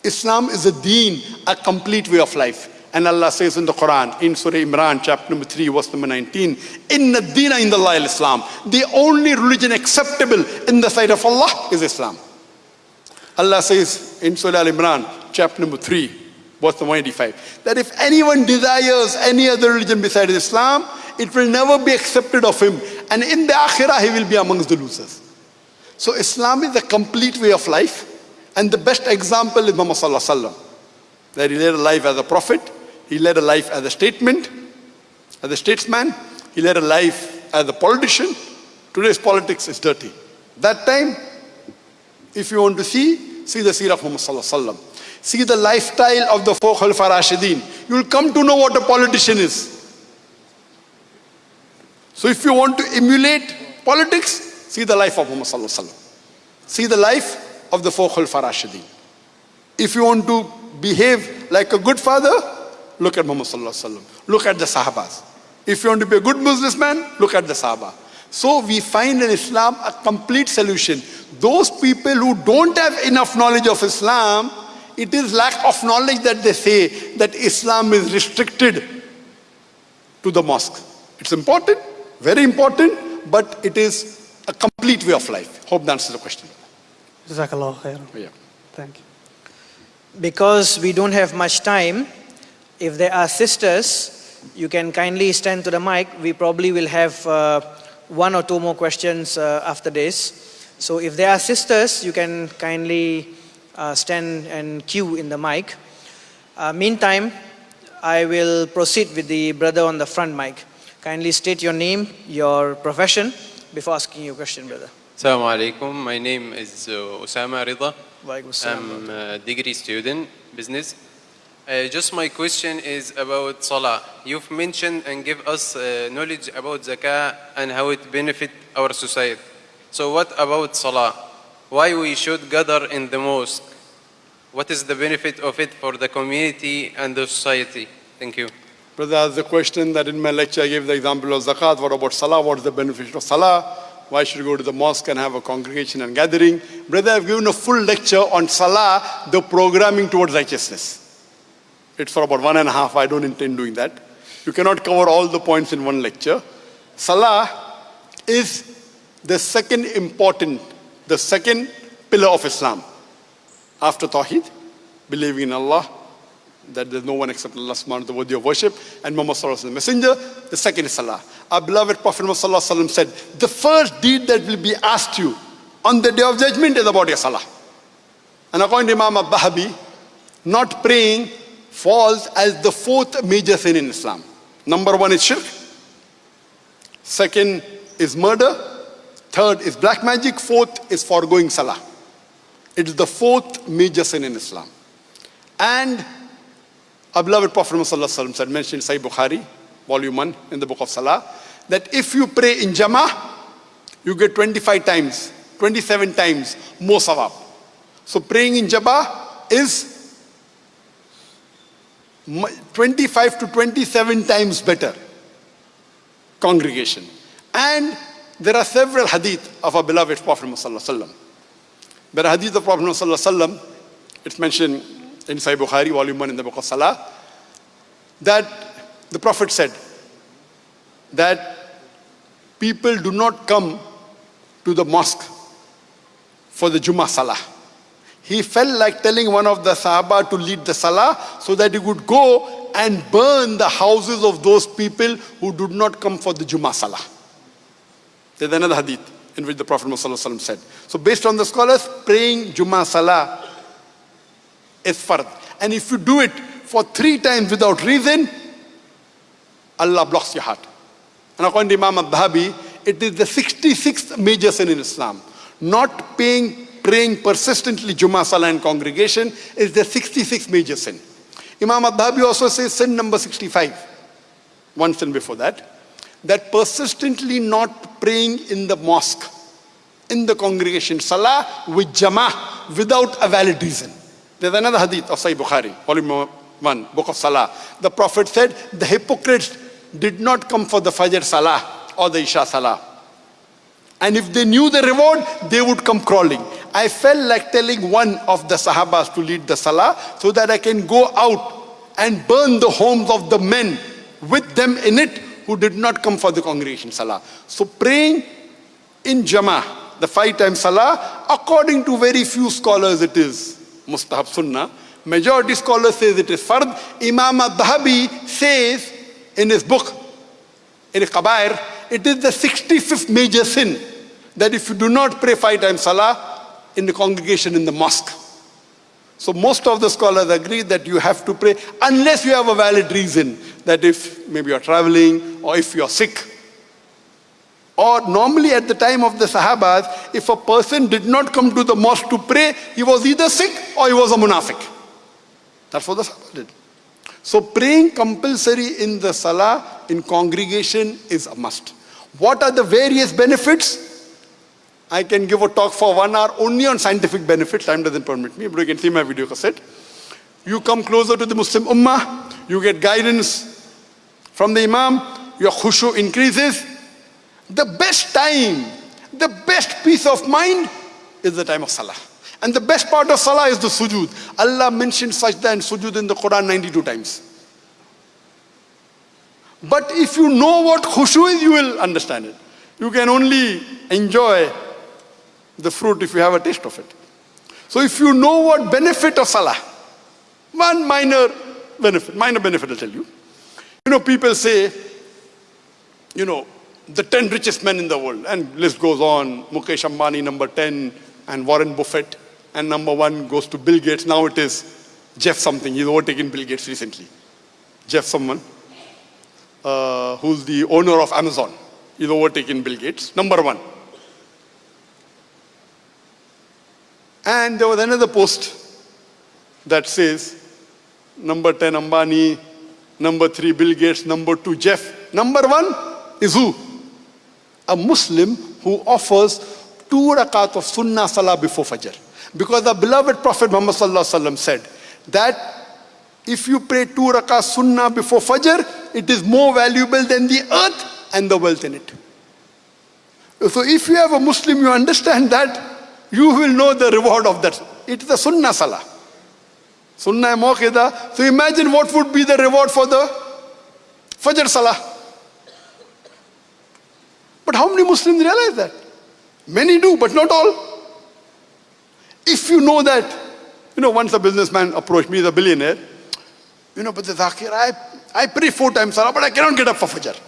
Islam is a deen, a complete way of life. And Allah says in the Quran, in Surah Imran, chapter number 3, verse number 19, Inna dina in the Islam. The only religion acceptable in the sight of Allah is Islam. Allah says in Surah Al Imran, chapter number 3, verse number 185, that if anyone desires any other religion besides Islam, it will never be accepted of him. And in the akhirah, he will be amongst the losers. So Islam is a complete way of life. And the best example is Muhammad. That he led a life as a prophet, he led a life as a statement, as a statesman, he led a life as a politician. Today's politics is dirty. That time, if you want to see, see the seerah of Muhammad. See the lifestyle of the four Khalifa Rashidin. You will come to know what a politician is. So if you want to emulate politics, see the life of Muhammad Sallallahu Alaihi. See the life of the four Khalifa Rashidin. If you want to behave like a good father, look at Muhammad Sallallahu Alaihi. Look at the Sahabas. If you want to be a good businessman, look at the Sahaba. So we find in Islam a complete solution. Those people who don't have enough knowledge of Islam, it is lack of knowledge that they say that Islam is restricted to the mosque. It's important, very important, but it is a complete way of life. Hope that answers the question. Jazakallah khairan. Yeah. Thank you. Because we don't have much time, if there are sisters, you can kindly stand to the mic. We probably will have uh, one or two more questions uh, after this. So if there are sisters, you can kindly uh, stand and queue in the mic. Uh, meantime, I will proceed with the brother on the front mic. Kindly state your name, your profession before asking your question, brother. Assalamu alaikum. My name is uh, Osama Rida. I'm a degree student, business. Uh, just my question is about Salah. You've mentioned and give us uh, knowledge about Zakah and how it benefit our society. So what about Salah? Why we should gather in the mosque? What is the benefit of it for the community and the society? Thank you. Brother asked the question that in my lecture I gave the example of zakat. What about salah? What is the benefit of salah? Why should you go to the mosque and have a congregation and gathering? Brother, I've given a full lecture on salah, the programming towards righteousness. It's for about one and a half. I don't intend doing that. You cannot cover all the points in one lecture. Salah is the second important, the second pillar of Islam. After Tawheed, believing in Allah, that there's no one except Allah subhanahu wa ta'ala worthy of worship, and Muhammad wasallam the messenger, the second is Salah. Our beloved Prophet Muhammad said, the first deed that will be asked you on the day of judgment is about your Salah. And according to Imam al-Dhahabi, not praying falls as the fourth major sin in Islam. Number one is shirk. Second is murder. Third is black magic. Fourth is foregoing salah. It is the fourth major sin in Islam. And our beloved Prophet Muhammad said, mentioned Sahih Bukhari, volume 1 in the book of Salah, that if you pray in Jama'ah, you get 25 times, 27 times more sawab. So praying in Jama'ah is 25 to 27 times better congregation. And there are several hadith of our beloved Prophet Muhammad There are hadith of Prophet Muhammad it's mentioned in Sahih Bukhari, volume 1 in the book of Salah, that the Prophet said that people do not come to the mosque for the Jummah Salah. He felt like telling one of the Sahaba to lead the Salah so that he would go and burn the houses of those people who did not come for the Jummah Salah. There's another hadith in which the Prophet Muhammad said. So based on the scholars, praying Jummah Salah is fard. And if you do it for three times without reason, Allah blocks your heart. And according to Imam al-Dhahabi, it is the 66th major sin in Islam. Not paying, praying persistently Jummah Salah in congregation is the 66th major sin. Imam al-Dhahabi also says sin number 65, one sin before that, that persistently not praying in the mosque, in the congregation, Salah with Jama'ah without a valid reason. There's another hadith of Sahih Bukhari, volume 1, book of Salah. The Prophet said, the hypocrites did not come for the Fajr Salah or the Isha Salah. And if they knew the reward, they would come crawling. I felt like telling one of the Sahabas to lead the Salah so that I can go out and burn the homes of the men with them in it who did not come for the congregation Salah. So praying in Jama'ah, the five times Salah, according to very few scholars it is mustahab sunnah. Majority scholars says it is fard. Imam al-Dhahabi says in his book, in his Kabair, it is the 65th major sin that if you do not pray five times Salah in the congregation in the mosque. So most of the scholars agree that you have to pray unless you have a valid reason that if maybe you're traveling or if you're sick. Or normally at the time of the Sahabas, if a person did not come to the mosque to pray, he was either sick or he was a munafiq. That's what the Sahabas did. So praying compulsory in the Salah in congregation is a must. What are the various benefits? I can give a talk for one hour only on scientific benefits. Time doesn't permit me, but you can see my video cassette. You come closer to the Muslim Ummah, you get guidance from the Imam, your khushu increases. The best time, the best peace of mind is the time of Salah. And the best part of Salah is the sujood. Allah mentioned sajda and sujood in the Quran 92 times. But if you know what khushu is, you will understand it. You can only enjoy the fruit if you have a taste of it. So if you know what benefit of salah, one minor benefit, minor benefit I'll tell you. You know, people say, you know, the 10 richest men in the world, and list goes on, Mukesh Ambani number 10, and Warren Buffett, and number one goes to Bill Gates. Now it is Jeff something, he's overtaken Bill Gates recently. Jeff someone, uh, who's the owner of Amazon. He's overtaken Bill Gates, number one. And there was another post that says, number 10 Ambani, number 3 Bill Gates, number 2 Jeff. Number 1 is who? A Muslim who offers two rakat of sunnah salah before Fajr. Because the beloved Prophet Muhammad said that if you pray two rakat sunnah before Fajr, it is more valuable than the earth and the wealth in it. So if you have a Muslim, you understand that, you will know the reward of that. It's the sunnah salah. Sunnah Mu'akkadah. So imagine what would be the reward for the Fajr Salah. But how many Muslims realize that? Many do, but not all. If you know that, you know, once a businessman approached me, he's a billionaire, you know, but the Zakir, I, I pray four times Salah, but I cannot get up for Fajr.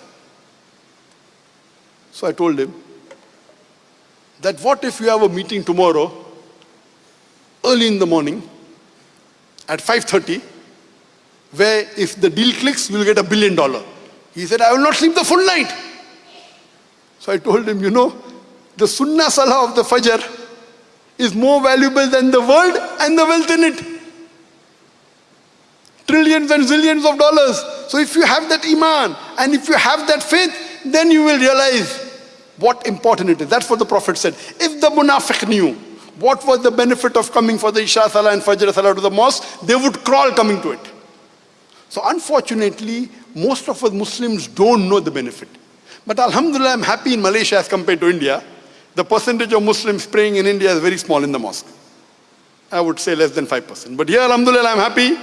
So I told him that what if you have a meeting tomorrow, early in the morning, at 5.30, where if the deal clicks, you'll get a billion dollar. He said, I will not sleep the full night. So I told him, you know, the sunnah salah of the fajr is more valuable than the world and the wealth in it. Trillions and zillions of dollars. So if you have that iman and if you have that faith, then you will realize what important it is. That's what the Prophet said. If the munafiq knew what was the benefit of coming for the Isha Salah and Fajr Salah to the mosque? They would crawl coming to it. So unfortunately, most of us Muslims don't know the benefit. But Alhamdulillah, I'm happy in Malaysia as compared to India. The percentage of Muslims praying in India is very small in the mosque. I would say less than 5%. But here, Alhamdulillah, I'm happy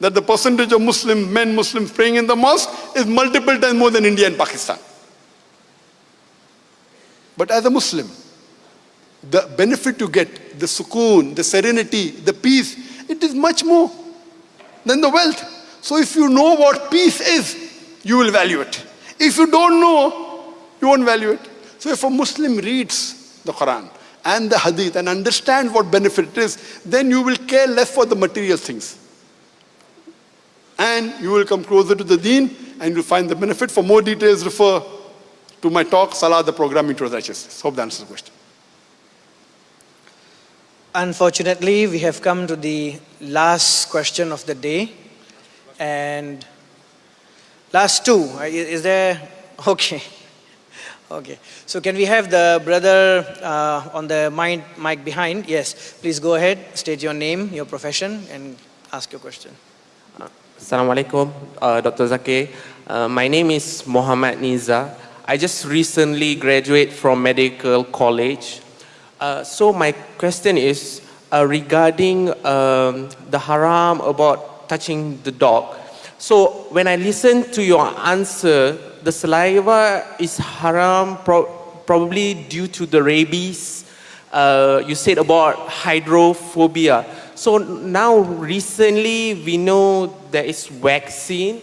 that the percentage of Muslim men, Muslims praying in the mosque is multiple times more than India and Pakistan. But as a Muslim, the benefit you get, the sukoon, the serenity, the peace, it is much more than the wealth. So if you know what peace is, you will value it. If you don't know, you won't value it. So if a Muslim reads the Quran and the Hadith and understands what benefit it is, then you will care less for the material things. And you will come closer to the deen and you'll find the benefit. For more details, refer to my talk, Salah, the Programming Towards Righteousness. Hope that answers the question. Unfortunately, we have come to the last question of the day. And last two, uh, is there, [LAUGHS] okay. Okay, so can we have the brother uh, on the mic, mic behind? Yes, please go ahead, state your name, your profession, and ask your question. Assalamu alaikum, uh, Dr. Zakir. Uh, my name is Mohammad Niza. I just recently graduated from medical college. Uh, so my question is uh, regarding um, the haram about touching the dog. So when I listen to your answer, the saliva is haram pro probably due to the rabies. Uh, you said about hydrophobia. So now recently we know there is vaccine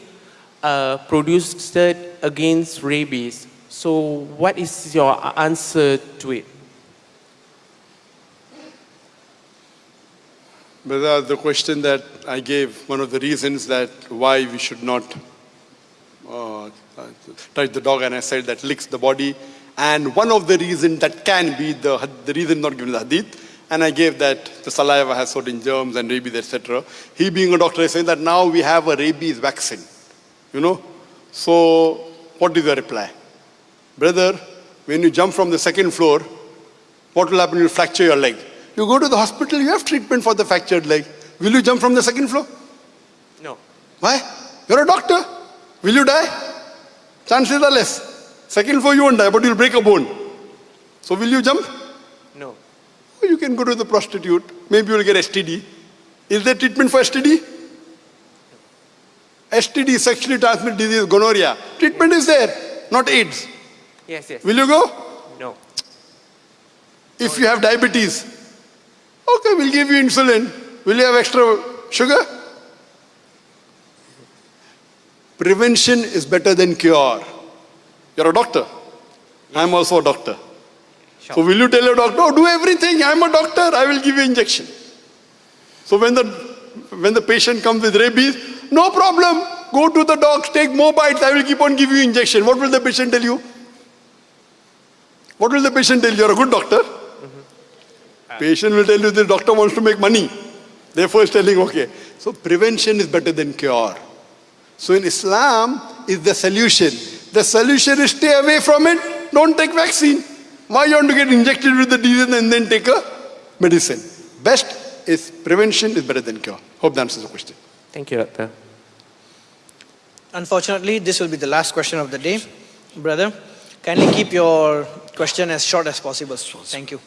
uh, produced against rabies. So what is your answer to it? Brother, the question that I gave, one of the reasons that why we should not uh, touch the dog, and I said that licks the body, and one of the reasons that can be the, the reason not given the hadith, and I gave that the saliva has certain germs and rabies, etc. He being a doctor is saying that now we have a rabies vaccine, you know. So what is the reply? Brother, when you jump from the second floor, what will happen? You'll fracture your leg. You go to the hospital, you have treatment for the fractured leg. Will you jump from the second floor? No. Why? You're a doctor. Will you die? Chances are less. Second floor you won't die, but you'll break a bone. So will you jump? No. Oh, you can go to the prostitute. Maybe you'll get STD. Is there treatment for STD? STD, sexually transmitted disease, gonorrhea. Treatment is there, not AIDS. Yes, yes. Will you go? No. If you have diabetes, okay, we'll give you insulin. Will you have extra sugar? Prevention is better than cure. You're a doctor. I'm also a doctor. So will you tell your doctor, oh, do everything, I'm a doctor, I will give you injection. So when the, when the patient comes with rabies, no problem, go to the docs, take more bites, I will keep on giving you injection. What will the patient tell you? What will the patient tell you? You're a good doctor. Patient will tell you the doctor wants to make money. Therefore, is telling, okay. So prevention is better than cure. So in Islam is the solution. The solution is stay away from it. Don't take vaccine. Why you want to get injected with the disease and then take a medicine? Best is prevention is better than cure. Hope that answers the question. Thank you, doctor. Unfortunately, this will be the last question of the day. Brother, kindly keep your question as short as possible. Thank you.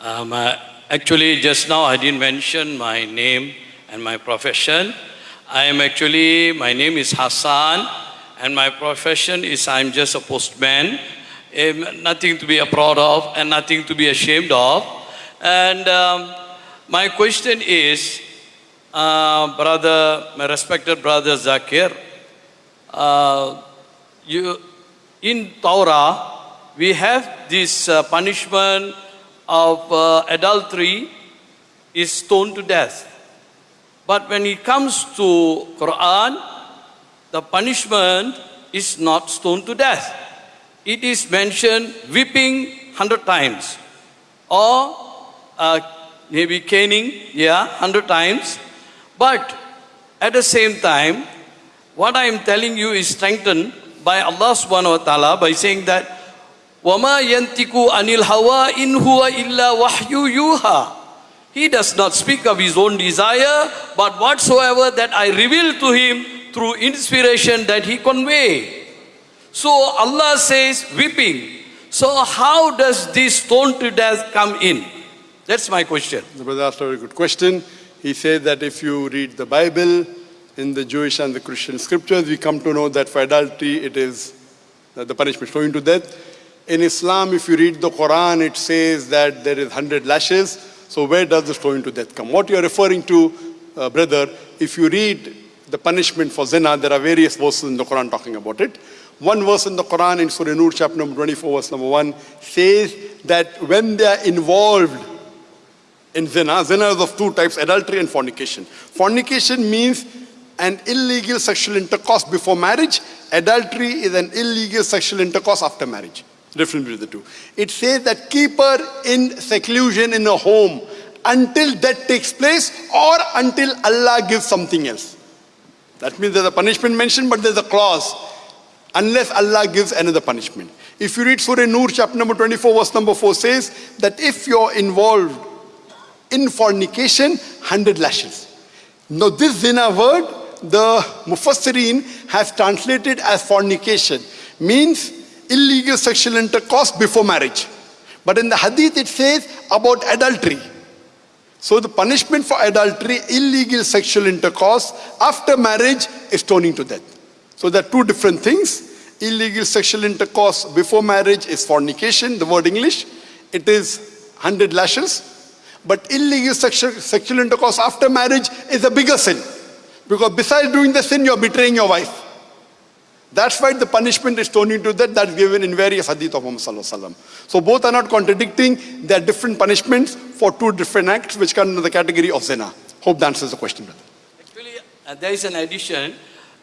Um, uh, actually, just now I didn't mention my name and my profession. I am actually, my name is Hassan, and my profession is I'm just a postman. Um, nothing to be proud of and nothing to be ashamed of. And um, my question is, uh, brother, my respected brother Zakir, uh, you, in Torah, we have this uh, punishment of uh, adultery is stoned to death. But when it comes to Quran, the punishment is not stoned to death. It is mentioned whipping hundred times, or uh, maybe caning, yeah, hundred times. But at the same time, what I am telling you is strengthened by Allah subhanahu wa ta'ala by saying that Wama yantiku anil hawa in huwa illa wahyu yuha. He does not speak of his own desire, but whatsoever that I reveal to him through inspiration that he convey. So Allah says, weeping. So how does this stone to death come in? That's my question. The brother asked a very good question. He said that if you read the Bible, in the Jewish and the Christian scriptures, we come to know that for adultery it is the punishment thrown to death. In Islam, if you read the Quran, it says that there is 100 lashes. So where does the stone to death come? What you are referring to, uh, brother, if you read the punishment for zina, there are various verses in the Quran talking about it. One verse in the Quran in Surah Nur, chapter number 24, verse number 1, says that when they are involved in zina, zina is of two types, adultery and fornication. Fornication means an illegal sexual intercourse before marriage. Adultery is an illegal sexual intercourse after marriage. Difference between the two. It says that keep her in seclusion in a home until that takes place or until Allah gives something else. That means there's a punishment mentioned, but there's a clause. Unless Allah gives another punishment. If you read Surah Nur, chapter number 24, verse number 4 says that if you're involved in fornication, 100 lashes. Now this zina word, the Mufassirin has translated as fornication. Means illegal sexual intercourse before marriage. But in the hadith it says about adultery. So the punishment for adultery, illegal sexual intercourse after marriage is stoning to death. So there are two different things. Illegal sexual intercourse before marriage is fornication, the word English. It is 100 lashes. But illegal sexual, sexual intercourse after marriage is a bigger sin. Because besides doing the sin, you're betraying your wife. That's why the punishment is stoning to death that's given in various hadith of Muhammad. So both are not contradicting. They are different punishments for two different acts which come under the category of zina. Hope that answers the question, brother. Actually, uh, there is an addition.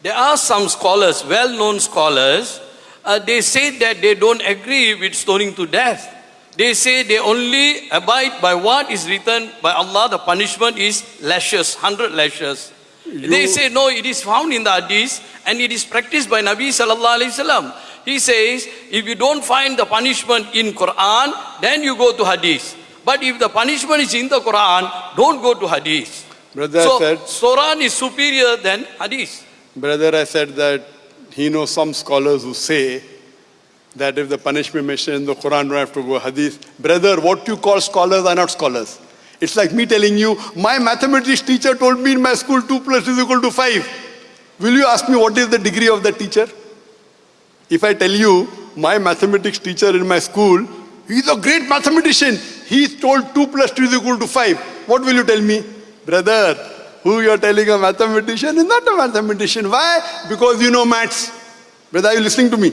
There are some scholars, well-known scholars, uh, they say that they don't agree with stoning to death. They say they only abide by what is written by Allah. The punishment is lashes, hundred lashes. They say no, it is found in the hadith and it is practiced by Nabi sallallahu alaihi wasallam. He says if you don't find the punishment in Quran, then you go to hadith. But if the punishment is in the Quran, don't go to hadith. Brother so said, Quran is superior than hadith. brother, I said that he knows some scholars who say that if the punishment mentioned in the Quran, don't have to go hadith. Brother, what you call scholars are not scholars. It's like me telling you, my mathematics teacher told me in my school 2 plus is equal to 5. Will you ask me what is the degree of the teacher? If I tell you my mathematics teacher in my school, he's a great mathematician. He's told 2 plus 2 is equal to 5. What will you tell me? Brother, who you're telling a mathematician is not a mathematician. Why? Because you know maths. Brother, are you listening to me?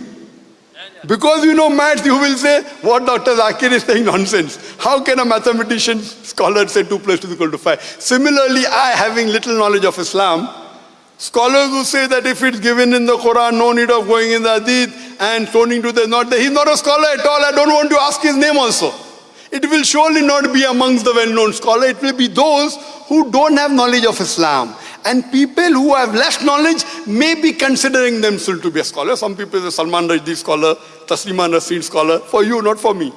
Because you know maths, you will say, what Dr. Zakir is saying nonsense. How can a mathematician, scholar say 2 plus 2 is equal to 5? Similarly, I, having little knowledge of Islam, scholars who say that if it's given in the Quran, no need of going in the Hadith and turning to the not there. He's not a scholar at all. I don't want to ask his name also. It will surely not be amongst the well-known scholar. It will be those who don't have knowledge of Islam. And people who have less knowledge may be considering themselves to be a scholar. Some people say Salman Rushdie scholar, Taslima Nasreen scholar. For you, not for me.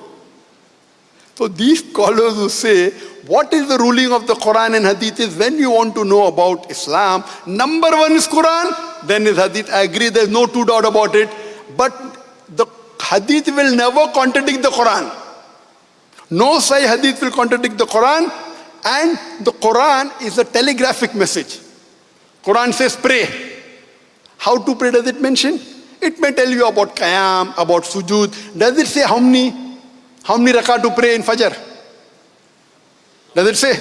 So these scholars who say, what is the ruling of the Quran and Hadith is when you want to know about Islam, number one is Quran, then is Hadith. I agree, there's no two doubt about it. But the Hadith will never contradict the Quran. No Sahih Hadith will contradict the Quran. And the Quran is a telegraphic message. Quran says pray. How to pray does it mention? It may tell you about Qiyam, about Sujud. Does it say how many, how many rakah to pray in Fajr? Does it say?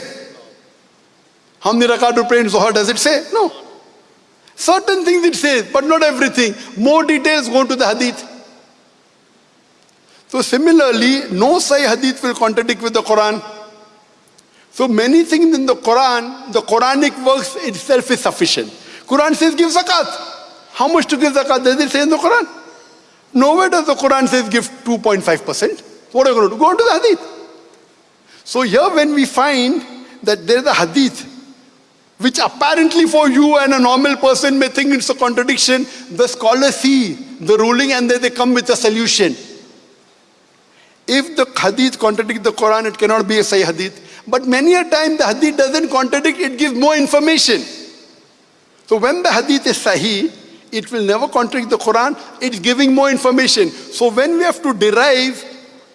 How many rakah to pray in Zohar? Does it say? No. Certain things it says, but not everything. More details go to the Hadith. So similarly, no Sahih Hadith will contradict with the Quran. So many things in the Quran, the Quranic works itself is sufficient. Quran says give zakat. How much to give zakat? Does it say in the Quran? Nowhere does the Quran says give 2.5%. What are you going to do? Go on to the hadith. So here when we find that there is a hadith, which apparently for you and a normal person may think it's a contradiction, the scholars see the ruling and then they come with a solution. If the hadith contradicts the Quran, it cannot be a Sahih hadith. But many a time the hadith doesn't contradict, it gives more information. So when the hadith is Sahih, it will never contradict the Quran, it's giving more information. So when we have to derive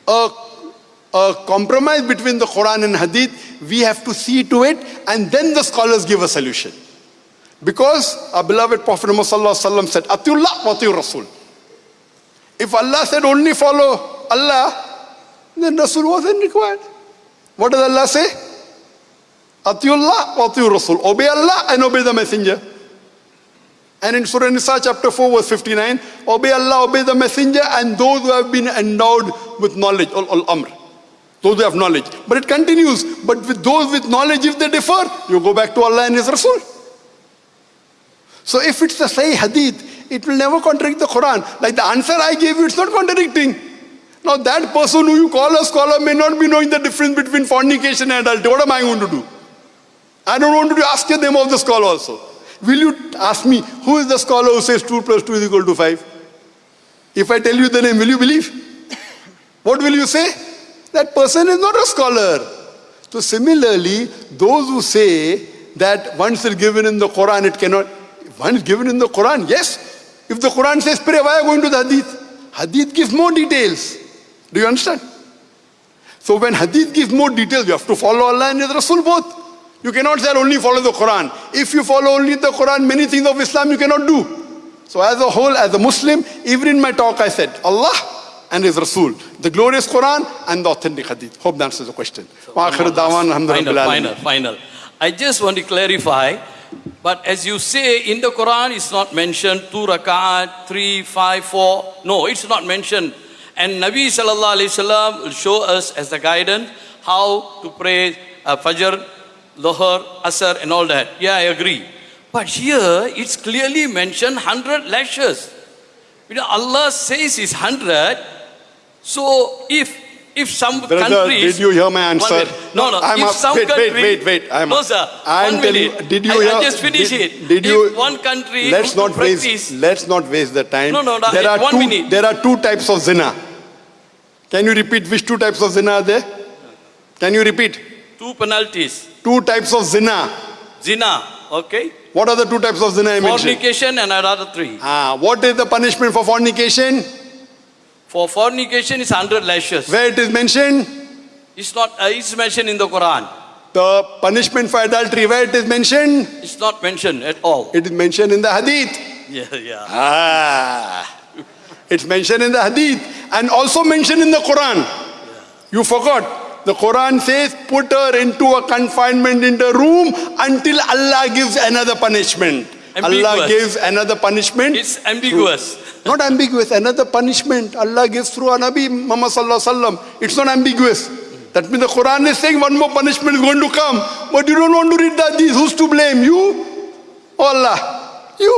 a, a compromise between the Quran and hadith, we have to see to it and then the scholars give a solution. Because our beloved Prophet Muhammad said, Atiullah wa Rasul. If Allah said only follow Allah, then Rasul wasn't required. What does Allah say? Atiullah wa atiur Rasul. Obey Allah and obey the messenger. And in Surah Nisa chapter 4 verse 59, obey Allah, obey the messenger and those who have been endowed with knowledge, ul, ul amr. Those who have knowledge. But it continues. But with those with knowledge, if they differ, you go back to Allah and His Rasul. So if it's the Sahih Hadith, it will never contradict the Quran. Like the answer I gave you, it's not contradicting. Now that person who you call a scholar may not be knowing the difference between fornication and adultery. What am I going to do? I don't want to ask the name of the scholar also. Will you ask me, who is the scholar who says 2 plus 2 is equal to 5? If I tell you the name, will you believe? [COUGHS] What will you say? That person is not a scholar. So similarly, those who say that once it's given in the Quran, it cannot, once given in the Quran, yes. If the Quran says pray, why are you going to the Hadith? Hadith gives more details. Do you understand? So when Hadith gives more details, you have to follow Allah and His Rasul both. You cannot say only follow the Quran. If you follow only the Quran, many things of Islam you cannot do. So as a whole, as a Muslim, even in my talk I said, Allah and His Rasul, the glorious Quran and the authentic Hadith. Hope that answers the question. Final, final, final. I just want to clarify, but as you say, in the Quran it's not mentioned two rakat, three, five, four. No, it's not mentioned. And Nabi Sallallahu Alaihi Wasallam will show us as the guidance how to pray uh, Fajr, Dhuhr, Asr and all that. Yeah, I agree. But here it's clearly mentioned 100 lashes. You know, Allah says it's 100. So if if some Brother, countries... did you hear my answer? No, no. I'm if up. some wait, country, wait, wait, wait. I'm no, sir. I'm one minute. did you I, hear? I'll just finish did, it. Did if you? one country Let's not to waste. Let's not waste the time. No, no, no, There are one two. minute. There are two types of zina. Can you repeat which two types of zina are there? Can you repeat? two penalties. Two types of zina. Zina, okay? What are the two types of zina I mentioned? Fornication and another three. Ah, what is the punishment for fornication? For fornication is 100 lashes. Where it is mentioned? It's not, uh, it's mentioned in the Quran. The punishment for adultery, where it is mentioned? It's not mentioned at all. It is mentioned in the hadith. Yeah, yeah. Ah. It's mentioned in the hadith and also mentioned in the Quran. You forgot. The Quran says, put her into a confinement in the room until Allah gives another punishment. Allah gives another punishment. It's ambiguous. Not ambiguous, another punishment Allah gives through a Nabi Muhammad Sallallahu. It's not ambiguous. That means the Quran is saying one more punishment is going to come. But you don't want to read the hadith. Who's to blame? You? or Allah? You.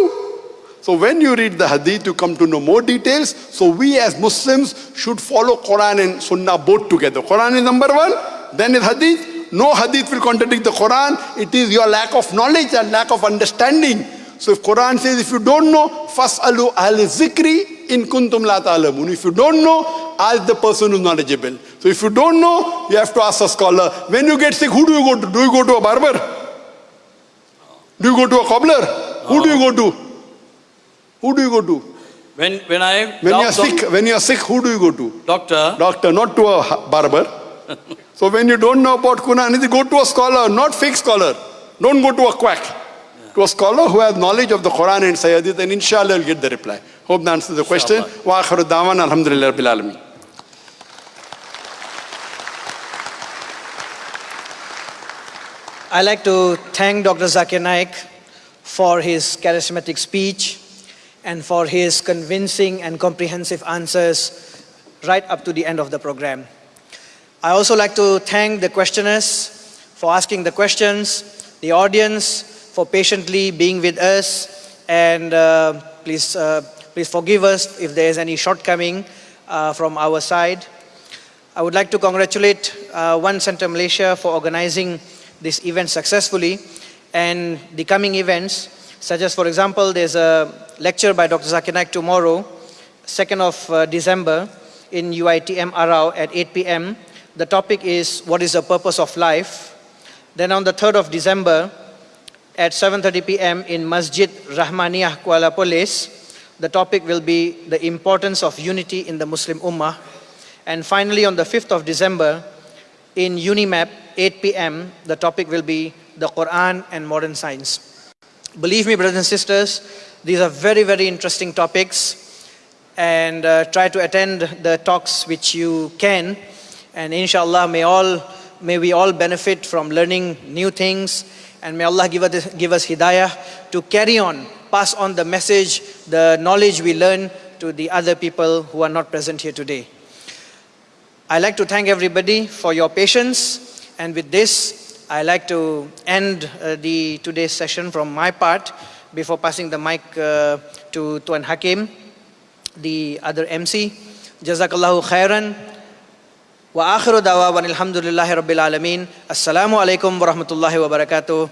So when you read the hadith, you come to know more details. So we as Muslims should follow Quran and Sunnah both together. Quran is number one, then is hadith. No hadith will contradict the Quran. It is your lack of knowledge and lack of understanding. So if Quran says, if you don't know, fas'alu al zikri in kuntum la ta'lamun. If you don't know, ask the person who's knowledgeable. So if you don't know, you have to ask a scholar. When you get sick, who do you go to? Do you go to a barber? Do you go to a cobbler? Who do you go to? Who do you go to? When, when I When you are doc- doc- sick, when you are sick, who do you go to? doctor, Doctor, not to a barber. [LAUGHS] so when you don't know about Quran, go to a scholar, not fake scholar. Don't go to a quack. To a scholar who has knowledge of the Quran and Sahih Hadith, and inshallah you'll get the reply. Hope that answers the question. Wa akhiru da'wan, alhamdulillah rabbil alameen. I'd like to thank Dr. Zakir Naik for his charismatic speech and for his convincing and comprehensive answers right up to the end of the program. I also like to thank the questioners for asking the questions, the audience for patiently being with us, and uh, please, uh, please forgive us if there is any shortcoming uh, from our side. I would like to congratulate uh, One Center Malaysia for organizing this event successfully and the coming events, such as, for example, there's a lecture by Dr. Zakir Naik tomorrow, 2nd of uh, December, in UITM Arau at 8 p.m. The topic is, what is the purpose of life? Then on the 3rd of December, at 7.30 p.m. in Masjid Rahmaniyah Kuala Perlis, the topic will be the importance of unity in the Muslim Ummah. And finally, on the 5th of December, in Unimap, 8 p.m., the topic will be the Quran and modern science. Believe me, brothers and sisters, these are very, very interesting topics. And uh, try to attend the talks which you can. And inshallah, may, all, may we all benefit from learning new things. And may Allah give us, give us hidayah to carry on, pass on the message, the knowledge we learn to the other people who are not present here today. I'd like to thank everybody for your patience. And with this, I'd like to end uh, the today's session from my part before passing the mic uh, to Tuan Hakim, the other MC. Jazakallahu khairan. Wa akhiru dawa wa alhamdulillahi rabbil alameen. Assalamu alaikum wa rahmatullahi wa barakatuh.